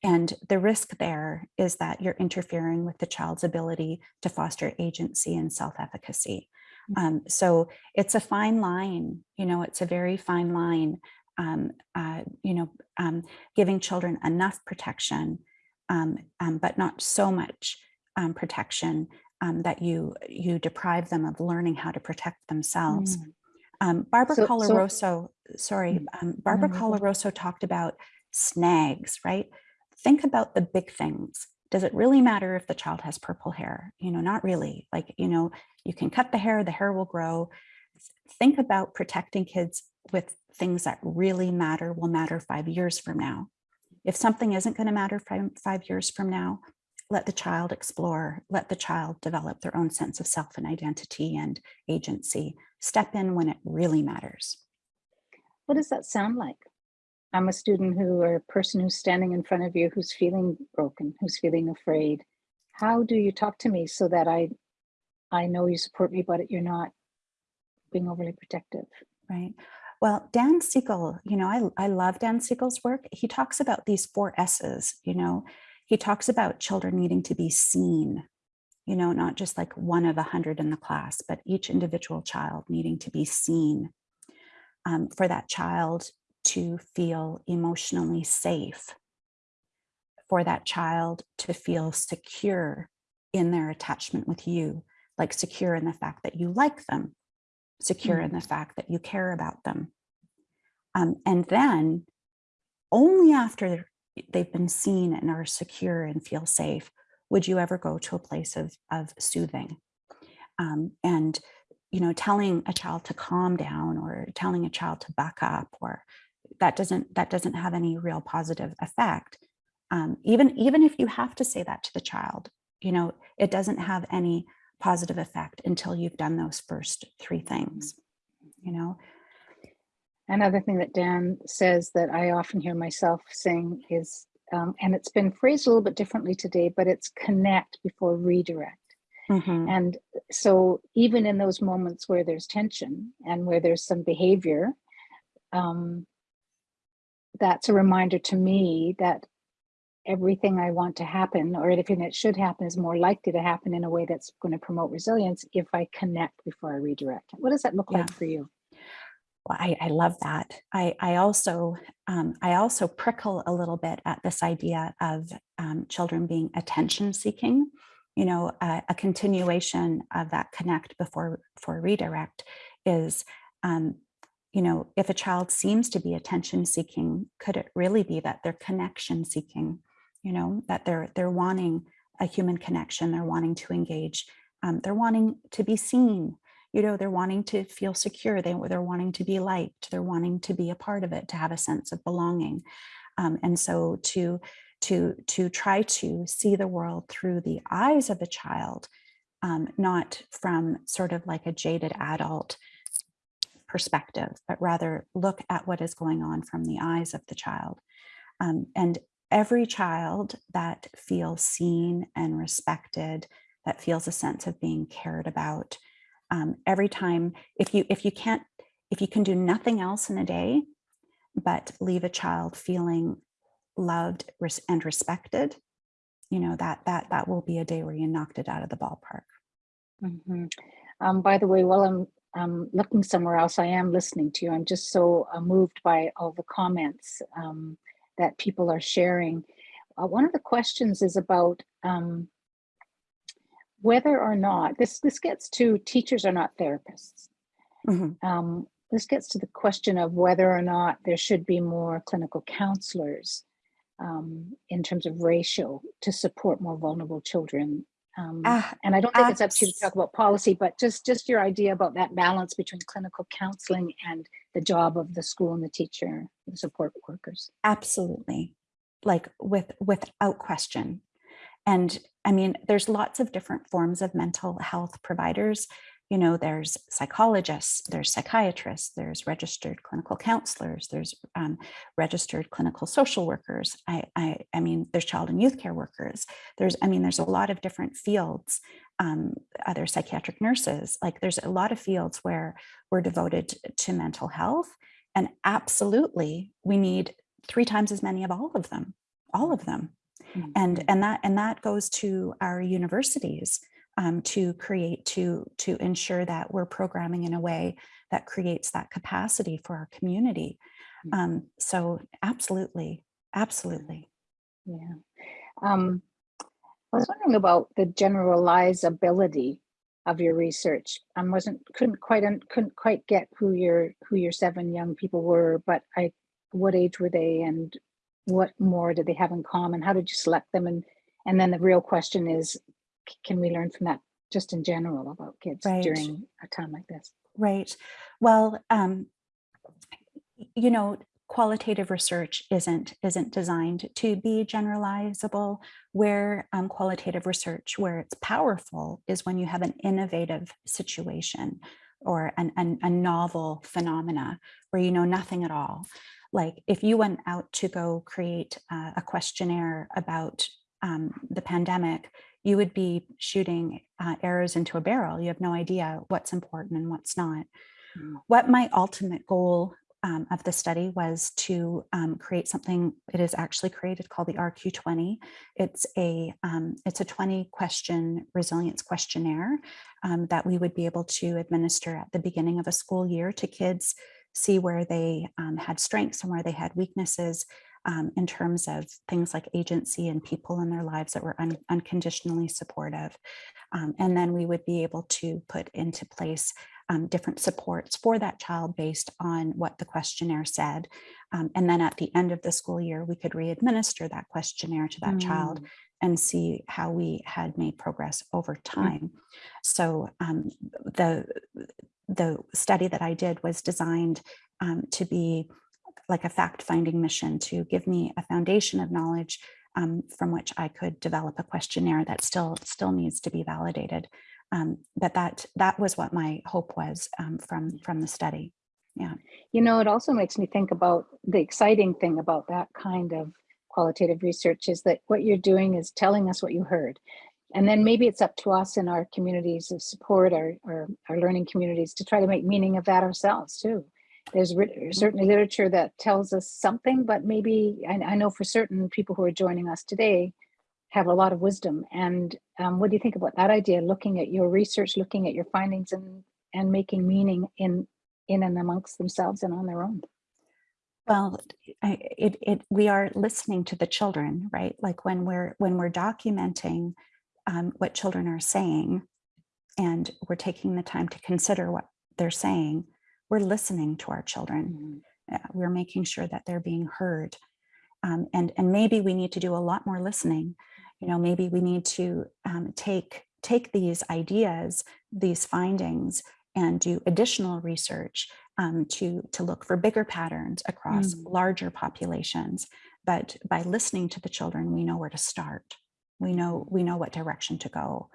And the risk there is that you're interfering with the child's ability to foster agency and self-efficacy. Um, so it's a fine line, you know, it's a very fine line, um, uh, you know, um, giving children enough protection, um, um, but not so much um, protection um, that you you deprive them of learning how to protect themselves. Mm. Um, Barbara So- so- Coloroso, sorry, um, Barbara go ahead. Coloroso talked about snags, right? Think about the big things. Does it really matter if the child has purple hair? You know, not really. Like, you know, you can cut the hair, the hair will grow. Think about protecting kids with things that really matter, will matter five years from now. If something isn't going to matter five, five years from now, let the child explore, let the child develop their own sense of self and identity and agency. Step in when it really matters. What does that sound like? I'm a student who or a person who's standing in front of you who's feeling broken, who's feeling afraid. How do you talk to me so that I I know you support me, but you're not being overly protective? Right. Well, Dan Siegel, you know, I, I love Dan Siegel's work. He talks about these four S's, you know, he talks about children needing to be seen, you know, not just like one of a hundred in the class, but each individual child needing to be seen um, for that child to feel emotionally safe, for that child to feel secure in their attachment with you, like secure in the fact that you like them, secure in the fact that you care about them. Um, and then only after they've been seen and are secure and feel safe, would you ever go to a place of, of soothing? Um, and, you know, telling a child to calm down or telling a child to back up or that doesn't that doesn't have any real positive effect. Um, even, even if you have to say that to the child, you know, it doesn't have any positive effect until you've done those first three things, you know? Another thing that Dan says that I often hear myself saying is, um, and it's been phrased a little bit differently today, but it's connect before redirect. Mhm. And so even in those moments where there's tension and where there's some behavior, um, that's a reminder to me that everything I want to happen or anything that should happen is more likely to happen in a way that's going to promote resilience if I connect before I redirect. What does that look like for you? Well, I, I love that. I, I also um, I also prickle a little bit at this idea of um, children being attention seeking. You know, a, a continuation of that connect before for redirect is, um, you know, if a child seems to be attention seeking, could it really be that they're connection seeking? You know, that they're they're wanting a human connection, they're wanting to engage, um, they're wanting to be seen, you know, they're wanting to feel secure. They, they're wanting to be liked. They're wanting to be a part of it, to have a sense of belonging. Um, and so to, to, to try to see the world through the eyes of a child, um, not from sort of like a jaded adult perspective, but rather look at what is going on from the eyes of the child. Um, and every child that feels seen and respected, that feels a sense of being cared about, um, every time if you if you can't if you can do nothing else in a day but leave a child feeling loved and respected you know that that that will be a day where you knocked it out of the ballpark Mhm. Um, by the way, while I'm um, looking somewhere else, I am listening to you. I'm just so uh, moved by all the comments um, that people are sharing. Uh, one of the questions is about um, whether or not this this gets to teachers are not therapists. Mhm. Um, this gets to the question of whether or not there should be more clinical counselors um, in terms of ratio to support more vulnerable children. Um, Ah, and I don't think it's up to you to talk about policy, but just just your idea about that balance between clinical counseling and the job of the school and the teacher, the support workers. absolutely. Like with without question. And i mean there's lots of different forms of mental health providers you know there's psychologists there's psychiatrists there's registered clinical counselors there's um, registered clinical social workers. I, I i mean there's child and youth care workers. There's i mean there's a lot of different fields um, other psychiatric nurses. Like there's a lot of fields where we're devoted to mental health and absolutely we need three times as many of all of them all of them. And Mhm. and that and that goes to our universities um, to create, to, to ensure that we're programming in a way that creates that capacity for our community. Mm. Um, so absolutely, absolutely. Yeah. Um, I was wondering about the generalizability of your research. I wasn't couldn't quite couldn't quite get who your who your seven young people were, but I what age were they and what more did they have in common? How did you select them? And and then the real question is, can we learn from that just in general about kids Right. during a time like this? Right. Well, um, you know, qualitative research isn't isn't designed to be generalizable. Where um, qualitative research, where it's powerful, is when you have an innovative situation or an, an, a novel phenomena where you know nothing at all. Like if you went out to go create uh, a questionnaire about um, the pandemic, you would be shooting uh, arrows into a barrel. You have no idea what's important and what's not. Mm. What my ultimate goal um, of the study was to um, create something. It is actually created called the RQ20. It's a um, it's a 20 question resilience questionnaire um, that we would be able to administer at the beginning of a school year to kids, see where they um, had strengths and where they had weaknesses, um, in terms of things like agency and people in their lives that were un- unconditionally supportive. Um, and then we would be able to put into place um, different supports for that child based on what the questionnaire said. Um, and then at the end of the school year, we could re-administer that questionnaire to that child Mm. and see how we had made progress over time. So um, the the study that I did was designed um, to be like a fact-finding mission to give me a foundation of knowledge um, from which I could develop a questionnaire that still still needs to be validated. Um, but that that was what my hope was um, from from the study. Yeah, you know, it also makes me think about the exciting thing about that kind of qualitative research is that what you're doing is telling us what you heard. And then maybe it's up to us in our communities of support, our, our, our learning communities to try to make meaning of that ourselves too. There's certainly literature that tells us something, but maybe I, I know for certain people who are joining us today have a lot of wisdom. And um, what do you think about that idea? Looking at your research, looking at your findings, and and making meaning in in and amongst themselves and on their own. Well, it, it, we are listening to the children, right? Like when we're, when we're documenting um, what children are saying and we're taking the time to consider what they're saying, we're listening to our children. Uh, We're making sure that they're being heard. Um, and, and maybe we need to do a lot more listening. You know, maybe we need to um, take, take these ideas, these findings, and do additional research um, to, to look for bigger patterns across Mm. larger populations. But by listening to the children, we know where to start. We know, we know what direction to go.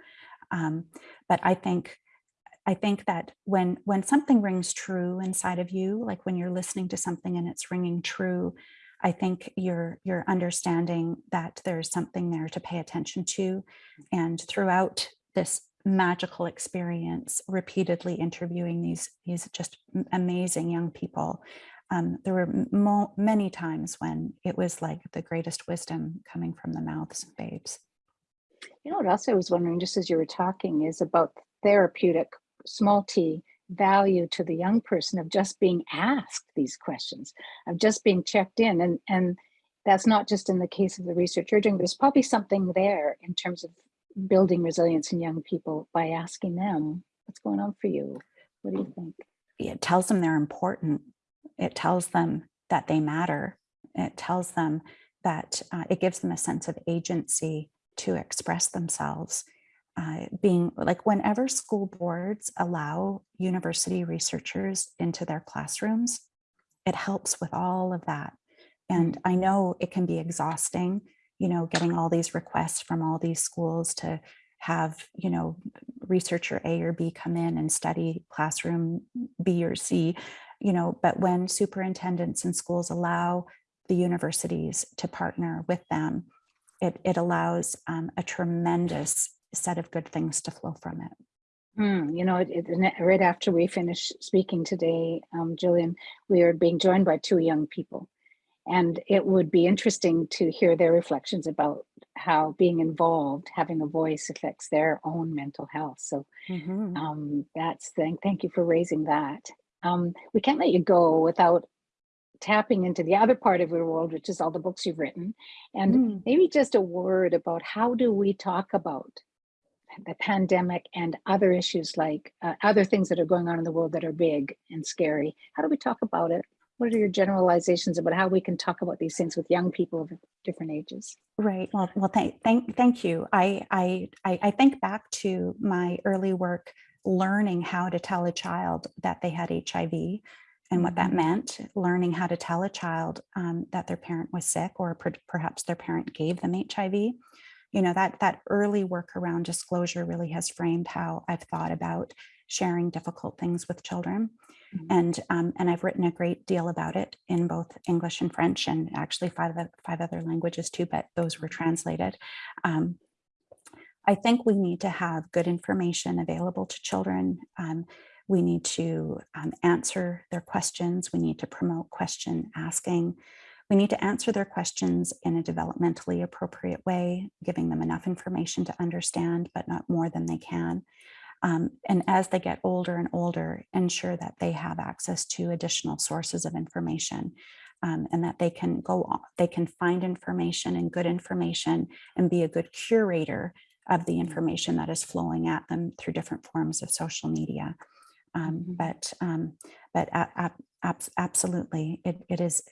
Um, but I think, I think that when, when something rings true inside of you, like when you're listening to something and it's ringing true, I think you're, you're understanding that there's something there to pay attention to. And throughout this magical experience, repeatedly interviewing these, these just amazing young people, um, there were many times when it was like the greatest wisdom coming from the mouths of babes. You know what else I was wondering, just as you were talking, is about therapeutic, small t, value to the young person of just being asked these questions, of just being checked in. And, and that's not just in the case of the research you're doing, there's probably something there in terms of building resilience in young people by asking them, what's going on for you? What do you think? it tells them they're important. It tells them that they matter. It tells them that uh, it gives them a sense of agency to express themselves. Uh, being like whenever school boards allow university researchers into their classrooms, it helps with all of that. And I know it can be exhausting, you know, getting all these requests from all these schools to have, you know, researcher A or B come in and study classroom B or C, you know, but when superintendents and schools allow the universities to partner with them, it, it allows um, a tremendous set of good things to flow from it. Hmm, you know, it, it, right after we finish speaking today, um, Jillian, we are being joined by two young people. And it would be interesting to hear their reflections about how being involved, having a voice affects their own mental health. So Mhm. um, that's thank thank you for raising that. Um, we can't let you go without tapping into the other part of your world, which is all the books you've written. And Mm. maybe just a word about how do we talk about the pandemic and other issues like uh, other things that are going on in the world that are big and scary. How do we talk about it? What are your generalizations about how we can talk about these things with young people of different ages? Right. Well, well, thank, thank, thank you. I, I, I, think back to my early work learning how to tell a child that they had HIV and what that Mhm. meant, learning how to tell a child um, that their parent was sick or per- perhaps their parent gave them HIV. You know, that, that early work around disclosure really has framed how I've thought about sharing difficult things with children. Mhm. And, um, and I've written a great deal about it in both English and French and actually five, five other languages too, but those were translated. Um, I think we need to have good information available to children. Um, we need to um, answer their questions. We need to promote question asking. We need to answer their questions in a developmentally appropriate way, giving them enough information to understand, but not more than they can. Um, and as they get older and older, ensure that they have access to additional sources of information um, and that they can go on, they can find information and good information and be a good curator of the information that is flowing at them through different forms of social media. Um, Mhm. but um, but a- a- abs- absolutely, it, it is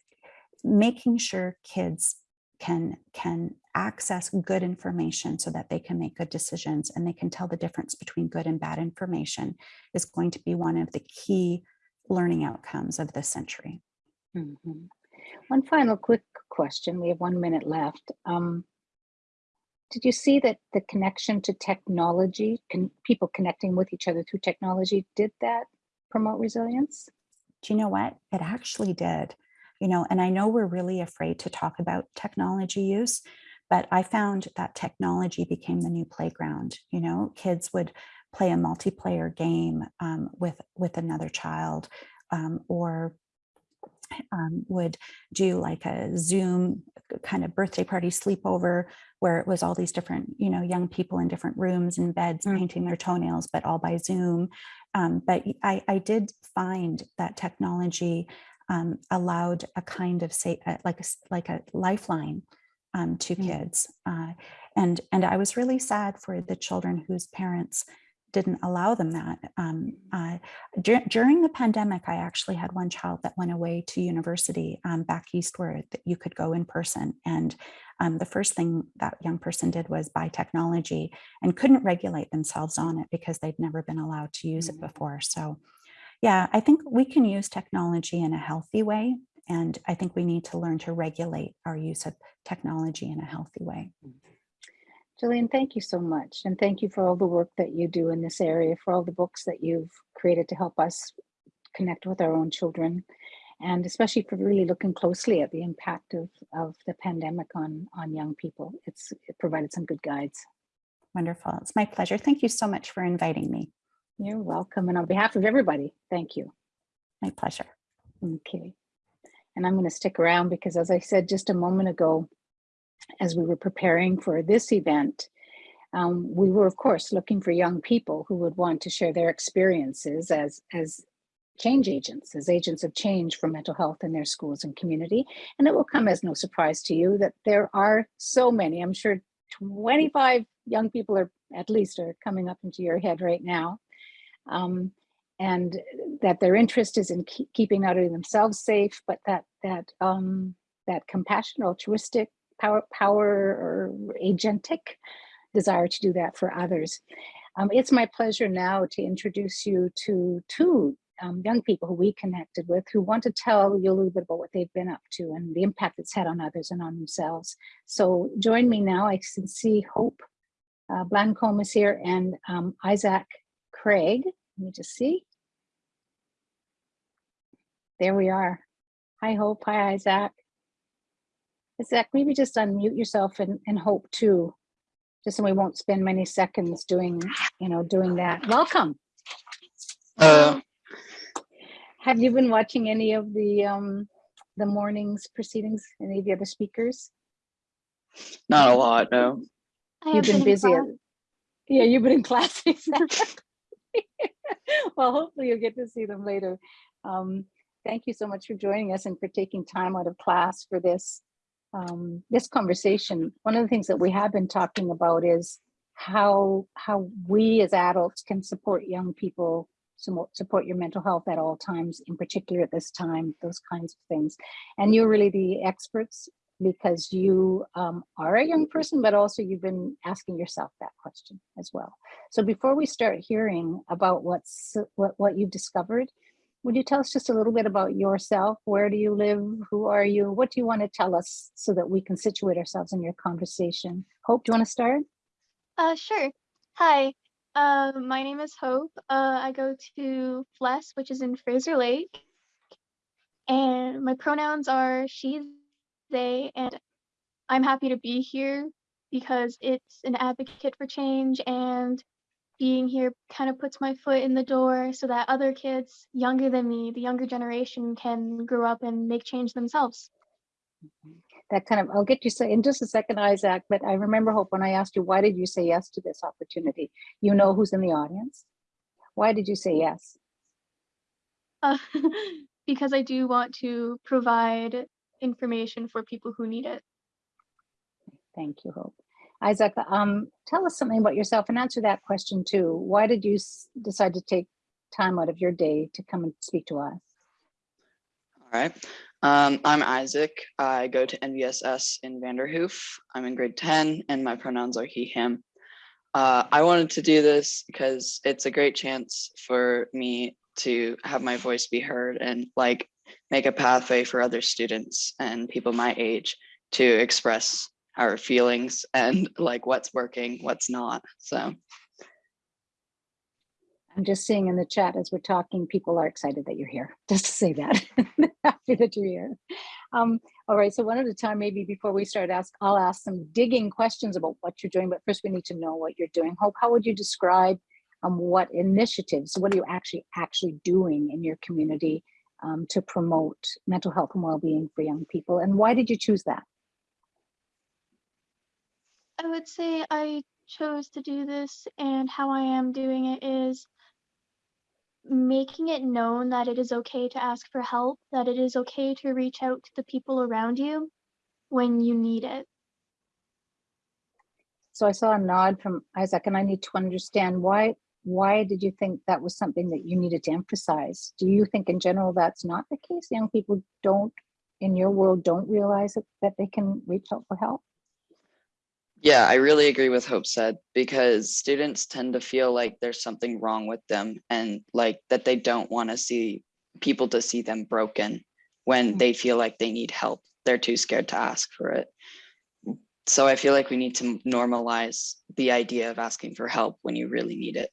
making sure kids can can access good information so that they can make good decisions and they can tell the difference between good and bad information is going to be one of the key learning outcomes of this century. Mhm. One final quick question. We have one minute left. Um, did you see that the connection to technology, can people connecting with each other through technology, did that promote resilience? Do you know what? It actually did. You know, and I know we're really afraid to talk about technology use, but I found that technology became the new playground. You know, kids would play a multiplayer game um, with with another child, um, or um, would do like a Zoom kind of birthday party sleepover where it was all these different, you know, young people in different rooms and beds Mm. painting their toenails, but all by Zoom. Um, but I, I did find that technology um, allowed a kind of say uh, like a, like a lifeline um, to Mm. kids, uh, and and I was really sad for the children whose parents didn't allow them that. Um, uh, dur- during the pandemic, I actually had one child that went away to university um, back east where that you could go in person. And um, the first thing that young person did was buy technology and couldn't regulate themselves on it because they'd never been allowed to use it Mhm. before. So yeah, I think we can use technology in a healthy way. And I think we need to learn to regulate our use of technology in a healthy way. Mm-hmm. Jillian, thank you so much. And thank you for all the work that you do in this area, for all the books that you've created to help us connect with our own children, and especially for really looking closely at the impact of, of the pandemic on, on young people. It's it provided some good guides. Wonderful. It's my pleasure. Thank you so much for inviting me. You're welcome. And on behalf of everybody, thank you. My pleasure. Okay. And I'm going to stick around because, as I said just a moment ago, as we were preparing for this event, um, we were, of course, looking for young people who would want to share their experiences as, as change agents, as agents of change for mental health in their schools and community. And it will come as no surprise to you that there are so many. I'm sure 25 young people are at least are coming up into your head right now. Um, and that their interest is in keep, keeping not only themselves safe, but that that um, that compassion, altruistic, power, power, or agentic desire to do that for others. Um, it's my pleasure now to introduce you to two um, young people who we connected with who want to tell you a little bit about what they've been up to and the impact it's had on others and on themselves. So join me now. I can see Hope uh, Blancombe is here and um, Isaac Craig. Let me just see. There we are. Hi, Hope. Hi, Isaac. Isaac, maybe just unmute yourself and, and Hope too, just so we won't spend many seconds doing, you know, doing that. Welcome. Uh, Have you been watching any of the um, the morning's proceedings? Any of the other speakers? Not a lot, no. I You've have been busy. class. Yeah, you've been in class. Well, hopefully you'll get to see them later. Um, Thank you so much for joining us and for taking time out of class for this, um, this conversation. One of the things that we have been talking about is how, how we as adults can support young people, support your mental health at all times, in particular at this time, those kinds of things. And you're really the experts because you um, are a young person, but also you've been asking yourself that question as well. So before we start hearing about what's what, what you've discovered, would you tell us just a little bit about yourself? Where do you live? Who are you? What do you want to tell us so that we can situate ourselves in your conversation? Hope, do you want to start? Uh, sure. Hi, uh, my name is Hope. Uh, I go to FLES, which is in Fraser Lake. And my pronouns are she, they, and I'm happy to be here because it's an advocate for change and being here kind of puts my foot in the door so that other kids younger than me, the younger generation, can grow up and make change themselves. That kind of, I'll get you say in just a second, Isaac, but I remember Hope when I asked you, why did you say yes to this opportunity? You know who's in the audience. Why did you say yes? Uh, because I do want to provide information for people who need it. Thank you, Hope. Isaac, um, tell us something about yourself and answer that question too. Why did you s- decide to take time out of your day to come and speak to us? All right. Um, I'm Isaac. I go to NVSS in Vanderhoof. I'm in grade 10 and my pronouns are he, him. Uh, I wanted to do this because it's a great chance for me to have my voice be heard and like make a pathway for other students and people my age to express our feelings and like what's working, what's not. So I'm just seeing in the chat as we're talking, people are excited that you're here, just to say that. Happy that you're here. Um, all right, so one at a time, maybe before we start ask, I'll ask some digging questions about what you're doing, but first we need to know what you're doing. Hope, how would you describe um, what initiatives, what are you actually actually doing in your community um, to promote mental health and well-being for young people? And why did you choose that? I would say I chose to do this, and how I am doing it is making it known that it is okay to ask for help, that it is okay to reach out to the people around you when you need it. So I saw a nod from Isaac and I need to understand why, why did you think that was something that you needed to emphasize? Do you think in general that's not the case? Young people don't, in your world, don't realize that, that they can reach out for help? Yeah, I really agree with Hope said because students tend to feel like there's something wrong with them and like that they don't want to see people to see them broken when Mm. they feel like they need help. They're too scared to ask for it. So I feel like we need to normalize the idea of asking for help when you really need it.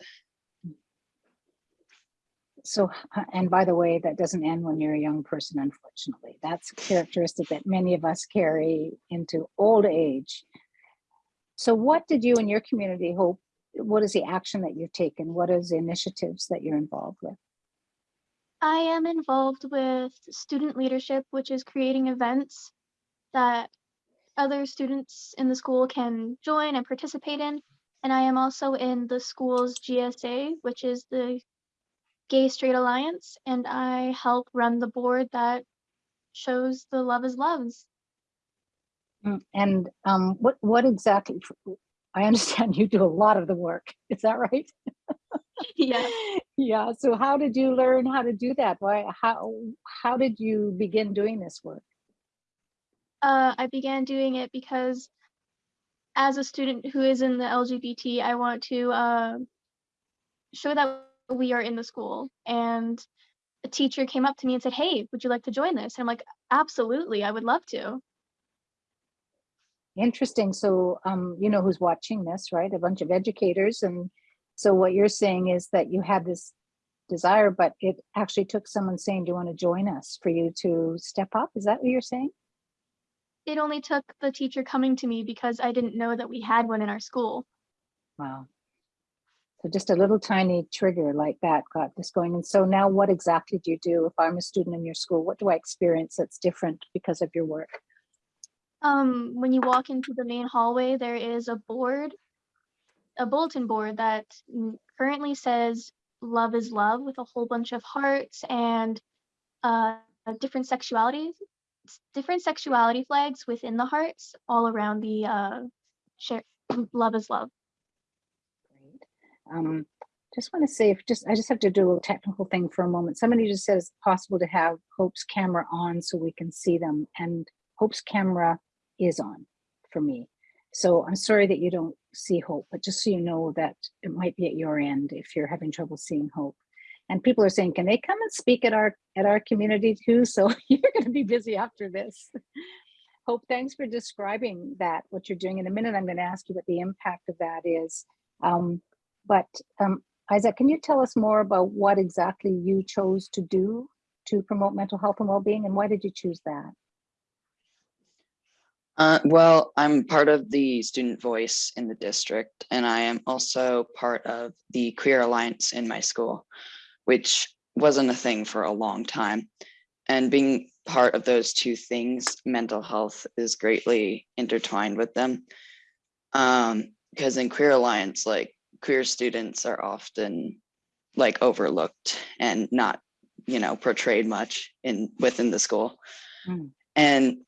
So, uh, and by the way, that doesn't end when you're a young person, unfortunately. That's a characteristic that many of us carry into old age. So what did you and your community hope, what is the action that you've taken? What is the initiatives that you're involved with? I am involved with student leadership, which is creating events that other students in the school can join and participate in. And I am also in the school's GSA, which is the Gay Straight Alliance, and I help run the board that shows the Love is Loves. Mm, And um, what, what exactly, I understand you do a lot of the work, is that right? yeah. Yeah, so how did you learn how to do that? Why, how, how did you begin doing this work? Uh, I began doing it because as a student who is in the LGBT, I want to uh, show that we are in the school. And a teacher came up to me and said, Hey, would you like to join this? And I'm like, Absolutely, I would love to. Interesting, so um, you know who's watching this, right? A bunch of educators, and so what you're saying is that you had this desire, but it actually took someone saying, do you want to join us for you to step up? Is that what you're saying? It only took the teacher coming to me because I didn't know that we had one in our school. Wow. So just a little tiny trigger like that got this going. And so now what exactly do you do? If I'm a student in your school, what do I experience that's different because of your work? Um, when you walk into the main hallway, there is a board, a bulletin board that currently says love is love with a whole bunch of hearts and uh, different sexualities, different sexuality flags within the hearts all around the uh, share, love is love. Um, just want to say, if just I just have to do a technical thing for a moment. Somebody just said it's possible to have Hope's camera on so we can see them, and Hope's camera is on for me. So I'm sorry that you don't see Hope, but just so you know that it might be at your end if you're having trouble seeing Hope. And people are saying, can they come and speak at our at our community too? So you're going to be busy after this. Hope, thanks for describing that, what you're doing. In a minute, I'm going to ask you what the impact of that is. Um, but um, Isaac, can you tell us more about what exactly you chose to do to promote mental health and well-being and why did you choose that? Uh, well, I'm part of the student voice in the district, and I am also part of the Queer Alliance in my school, which wasn't a thing for a long time. And being part of those two things, mental health is greatly intertwined with them. Um, because in Queer Alliance, like queer students are often like overlooked and not, you know, portrayed much in within the school. Mm. And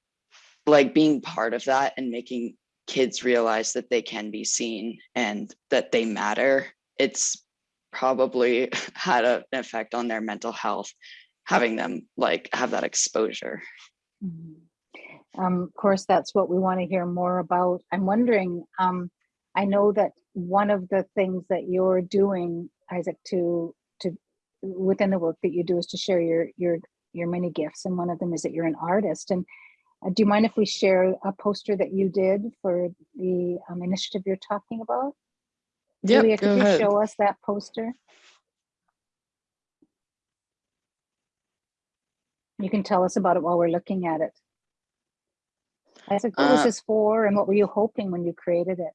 like being part of that and making kids realize that they can be seen and that they matter it's probably had a, an effect on their mental health having them like have that exposure Mhm. Um, of course, that's what we want to hear more about. I'm wondering, um, I know that one of the things that you're doing, Isaac, to to within the work that you do is to share your your your many gifts, and one of them is that you're an artist. And uh, do you mind if we share a poster that you did for the um, initiative you're talking about? Julia, could you show us that poster? You can tell us about it while we're looking at it. Isaac, what was Uh, this for and what were you hoping when you created it?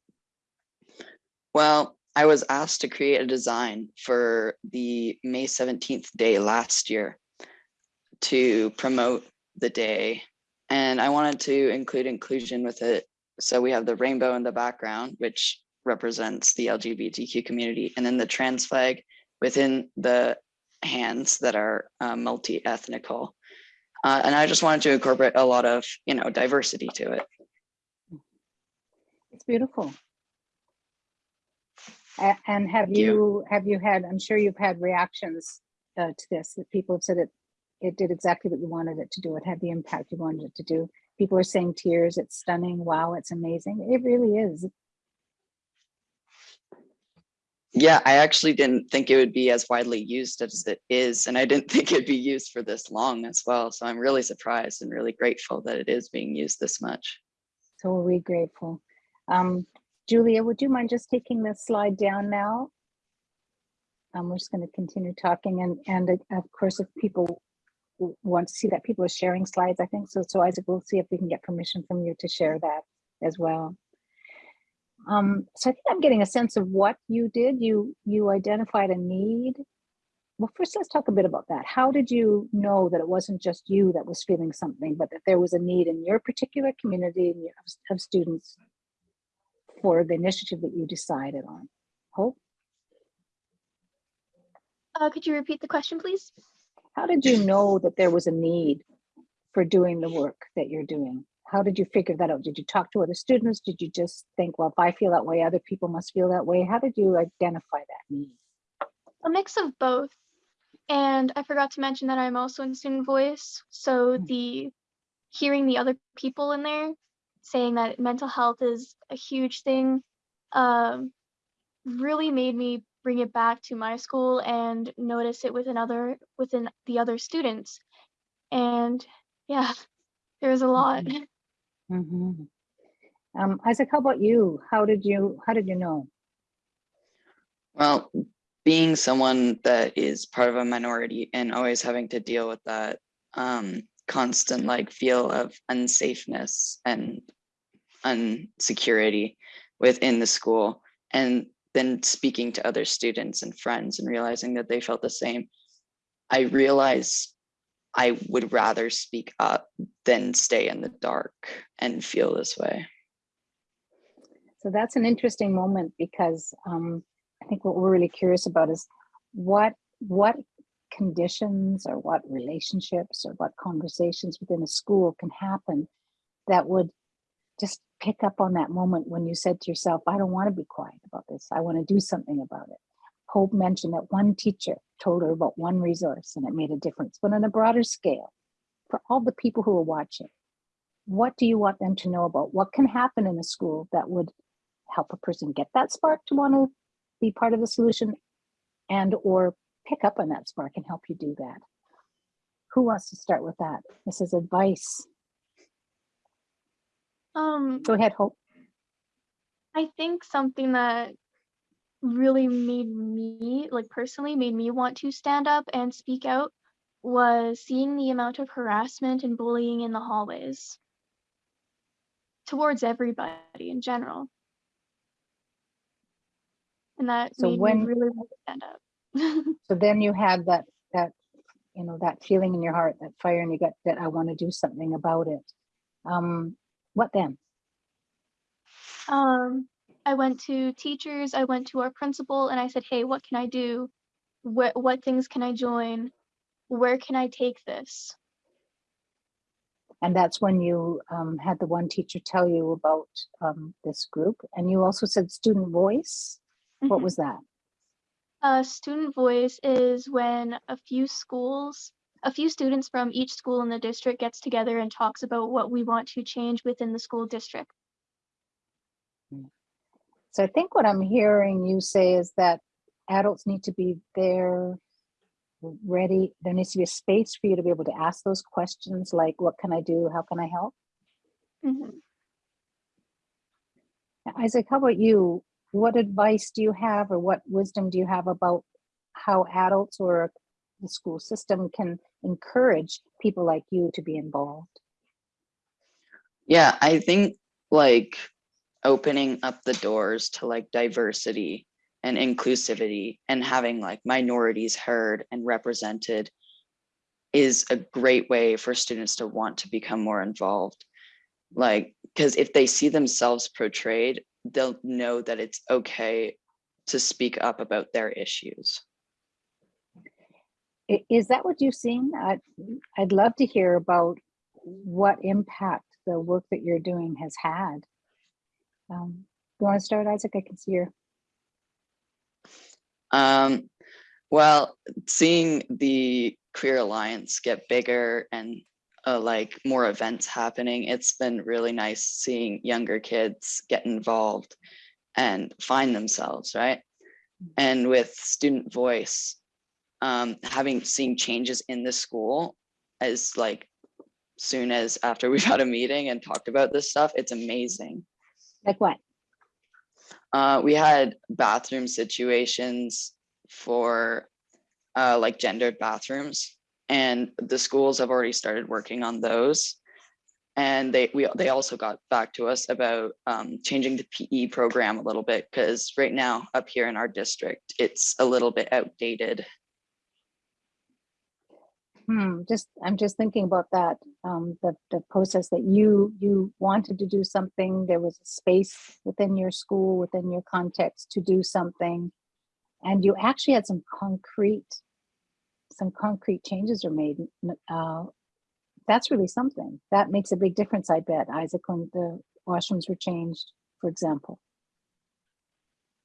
Well, I was asked to create a design for the May 17th day last year to promote the day. And I wanted to include inclusion with it. So we have the rainbow in the background, which represents the LGBTQ community, and then the trans flag within the hands that are uh, multi-ethnical. Uh, and I just wanted to incorporate a lot of, you know, diversity to it. It's beautiful. A- And have you. you, have you had, I'm sure you've had reactions uh, to this, that people have said it, it did exactly what you wanted it to do. It had the impact you wanted it to do. People are saying tears, it's stunning, wow, it's amazing. It really is. Yeah, I actually didn't think it would be as widely used as it is, and I didn't think it'd be used for this long as well. So I'm really surprised and really grateful that it is being used this much. So are we grateful. Um, Julia, would you mind just taking this slide down now? Um, we're just going to continue talking and, and uh, of course, if people want to see that people are sharing slides, I think so. So Isaac, we'll see if we can get permission from you to share that as well. Um, so I think I'm getting a sense of what you did. You you identified a need. Well, first let's talk a bit about that. How did you know that it wasn't just you that was feeling something, but that there was a need in your particular community of, of students for the initiative that you decided on? Hope, Uh, could you repeat the question, please? how did you know that there was a need for doing the work that you're doing? How did you figure that out? Did you talk to other students? Did you just think, well, if I feel that way, other people must feel that way? How did you identify that need? A mix of both. And I forgot to mention that I'm also in student voice. So Mm. the hearing the other people in there saying that mental health is a huge thing um, really made me bring it back to my school and notice it within other within the other students. And yeah, there's a lot. Mhm. Mhm. Um, Isaac, how about you? How did you, how did you know? Well, being someone that is part of a minority and always having to deal with that um, constant like feel of unsafeness and unsecurity within the school and then speaking to other students and friends and realizing that they felt the same, I realized I would rather speak up than stay in the dark and feel this way. So that's an interesting moment because um, I think what we're really curious about is what what conditions or what relationships or what conversations within a school can happen that would just pick up on that moment when you said to yourself, I don't want to be quiet about this. I want to do something about it. Hope mentioned that one teacher told her about one resource and it made a difference. But on a broader scale, for all the people who are watching, what do you want them to know about? What can happen in a school that would help a person get that spark to want to be part of the solution and or pick up on that spark and help you do that? Who wants to start with that? This is advice. Um, Go ahead, Hope. I think something that really made me, like personally, made me want to stand up and speak out was seeing the amount of harassment and bullying in the hallways towards everybody in general. And that So made when- me really want to stand up. So then you had that, that, you know, that feeling in your heart, that fire in your gut that I want to do something about it. Um, what then? Um, I went to teachers, I went to our principal, and I said, "Hey, what can I do? What what things can I join? Where can I take this?" And that's when you um, had the one teacher tell you about um, this group. And you also said student voice. What Mhm. was that? Uh, student voice is when a few schools, a few students from each school in the district gets together and talks about what we want to change within the school district. So I think what I'm hearing you say is that adults need to be there, ready. There needs to be a space for you to be able to ask those questions like, what can I do? How can I help? Mhm. Isaac, how about you? What advice do you have or what wisdom do you have about how adults or the school system can encourage people like you to be involved? Yeah, I think like opening up the doors to like diversity and inclusivity and having like minorities heard and represented is a great way for students to want to become more involved. Like, because if they see themselves portrayed, they'll know that it's okay to speak up about their issues. Is that what you've seen? I'd, I'd love to hear about what impact the work that you're doing has had. Um, you want to start, Isaac? I can see your, Um, well, seeing the Queer Alliance get bigger and uh, like more events happening, it's been really nice seeing younger kids get involved and find themselves, right? And with student voice, um, having seen changes in the school as like soon as after we've had a meeting and talked about this stuff, it's amazing. like what? Uh, we had bathroom situations for uh, like gendered bathrooms, and the schools have already started working on those. And they we they also got back to us about um, changing the PE program a little bit because right now up here in our district, it's a little bit outdated. Hmm, just, I'm just thinking about that, um, the, the process that you, you wanted to do something, there was a space within your school, within your context to do something. And you actually had some concrete, some concrete changes are made. Uh, that's really something. That makes a big difference, I bet, Isaac, when the washrooms were changed, for example.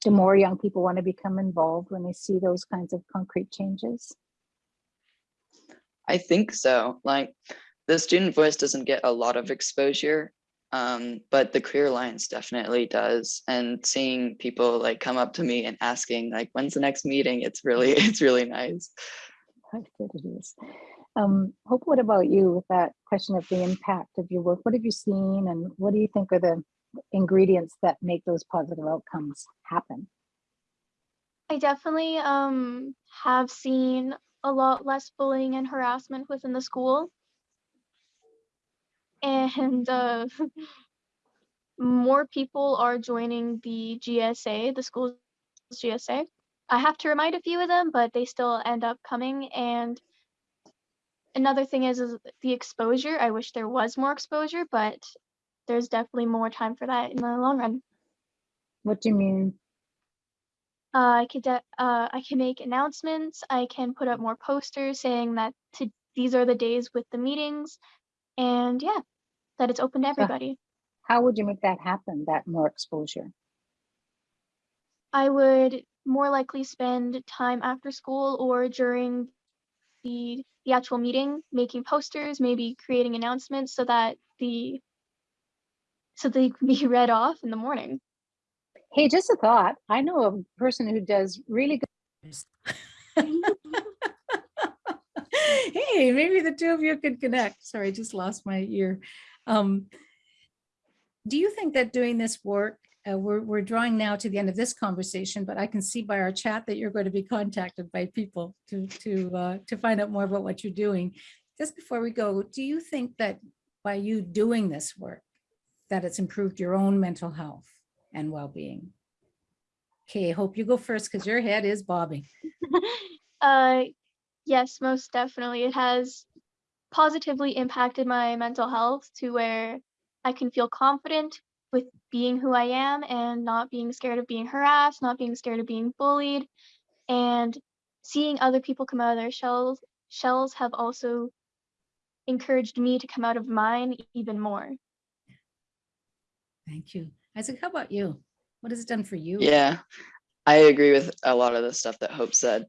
Do more young people want to become involved when they see those kinds of concrete changes? I think so. Like the student voice doesn't get a lot of exposure, um, but the Queer Alliance definitely does. And seeing people like come up to me and asking like, when's the next meeting? It's really, it's really nice. It is. Um, Hope, what about you with that question of the impact of your work? What have you seen and what do you think are the ingredients that make those positive outcomes happen? I definitely um have seen a lot less bullying and harassment within the school. And uh, more people are joining the GSA, the school's GSA. I have to remind a few of them, but they still end up coming. And another thing is, is the exposure. I wish there was more exposure, but there's definitely more time for that in the long run. What do you mean? Uh, I could uh, I can make announcements. I can put up more posters saying that to, these are the days with the meetings, and yeah, that it's open to everybody. How would you make that happen, that more exposure? I would more likely spend time after school or during the the actual meeting making posters, maybe creating announcements so that the so they can be read off in the morning. Hey, just a thought. I know a person who does really good. hey, maybe the two of you could connect. Sorry, I just lost my ear. Um, do you think that doing this work, uh, we're, we're drawing now to the end of this conversation, but I can see by our chat that you're going to be contacted by people to, to, uh, to find out more about what you're doing. Just before we go, do you think that by you doing this work, that it's improved your own mental health and well-being? Okay, hope you go first because your head is bobbing. Uh, yes, most definitely. It has positively impacted my mental health to where I can feel confident with being who I am and not being scared of being harassed, not being scared of being bullied, and seeing other people come out of their shells shells have also encouraged me to come out of mine even more. Thank you. Isaac, how about you? What has it done for you? Yeah, I agree with a lot of the stuff that Hope said.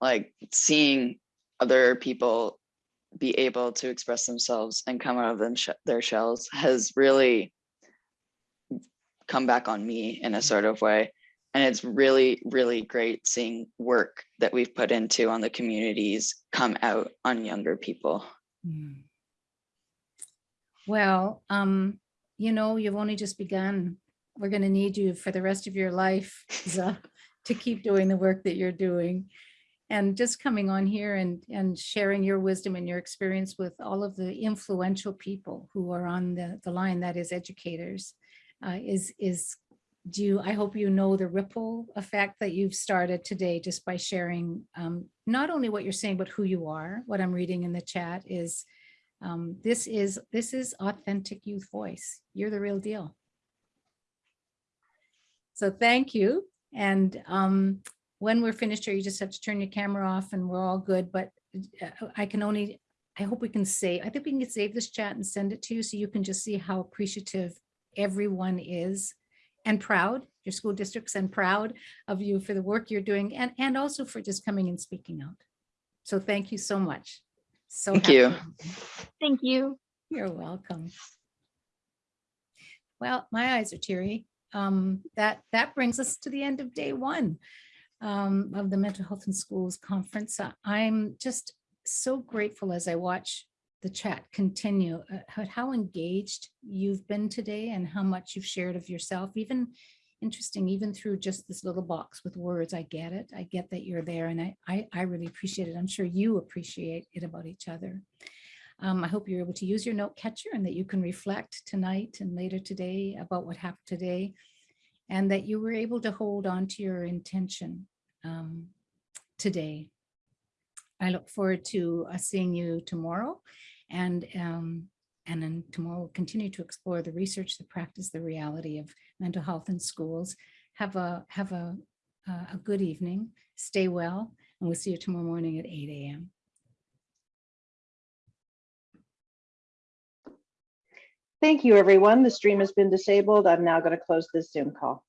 Like seeing other people be able to express themselves and come out of them sh- their shells has really come back on me in a sort of way. And it's really, really great seeing work that we've put into on the communities come out on younger people. Hmm. Well, um, you know, you've only just begun. We're going to need you for the rest of your life to keep doing the work that you're doing. And just coming on here and, and sharing your wisdom and your experience with all of the influential people who are on the, the line that is educators uh, is, is do you, I hope you know the ripple effect that you've started today just by sharing um, not only what you're saying, but who you are. What I'm reading in the chat is um, this is this is authentic youth voice. You're the real deal. So thank you. And um, when we're finished here, you just have to turn your camera off and we're all good. But uh, I can only, I hope we can say, I think we can save this chat and send it to you so you can just see how appreciative everyone is and proud, your school districts and proud of you for the work you're doing and, and also for just coming and speaking out. So thank you so much. So Thank happy you. Thank you. You're welcome. Well, my eyes are teary. Um, that, that brings us to the end of day one um, of the Mental Health in Schools Conference. Uh, I'm just so grateful as I watch the chat continue, uh, how- engaged you've been today and how much you've shared of yourself, even interesting, even through just this little box with words. I get it. I get that you're there and I, I, I really appreciate it. I'm sure you appreciate it about each other. Um, I hope you're able to use your note catcher and that you can reflect tonight and later today about what happened today and that you were able to hold on to your intention um, today. I look forward to uh, seeing you tomorrow and um, and then tomorrow we'll continue to explore the research, the practice, the reality of mental health in schools. Have a have a, uh, a good evening, stay well, and we'll see you tomorrow morning at 8 a.m. Thank you, everyone. The stream has been disabled. I'm now going to close this Zoom call.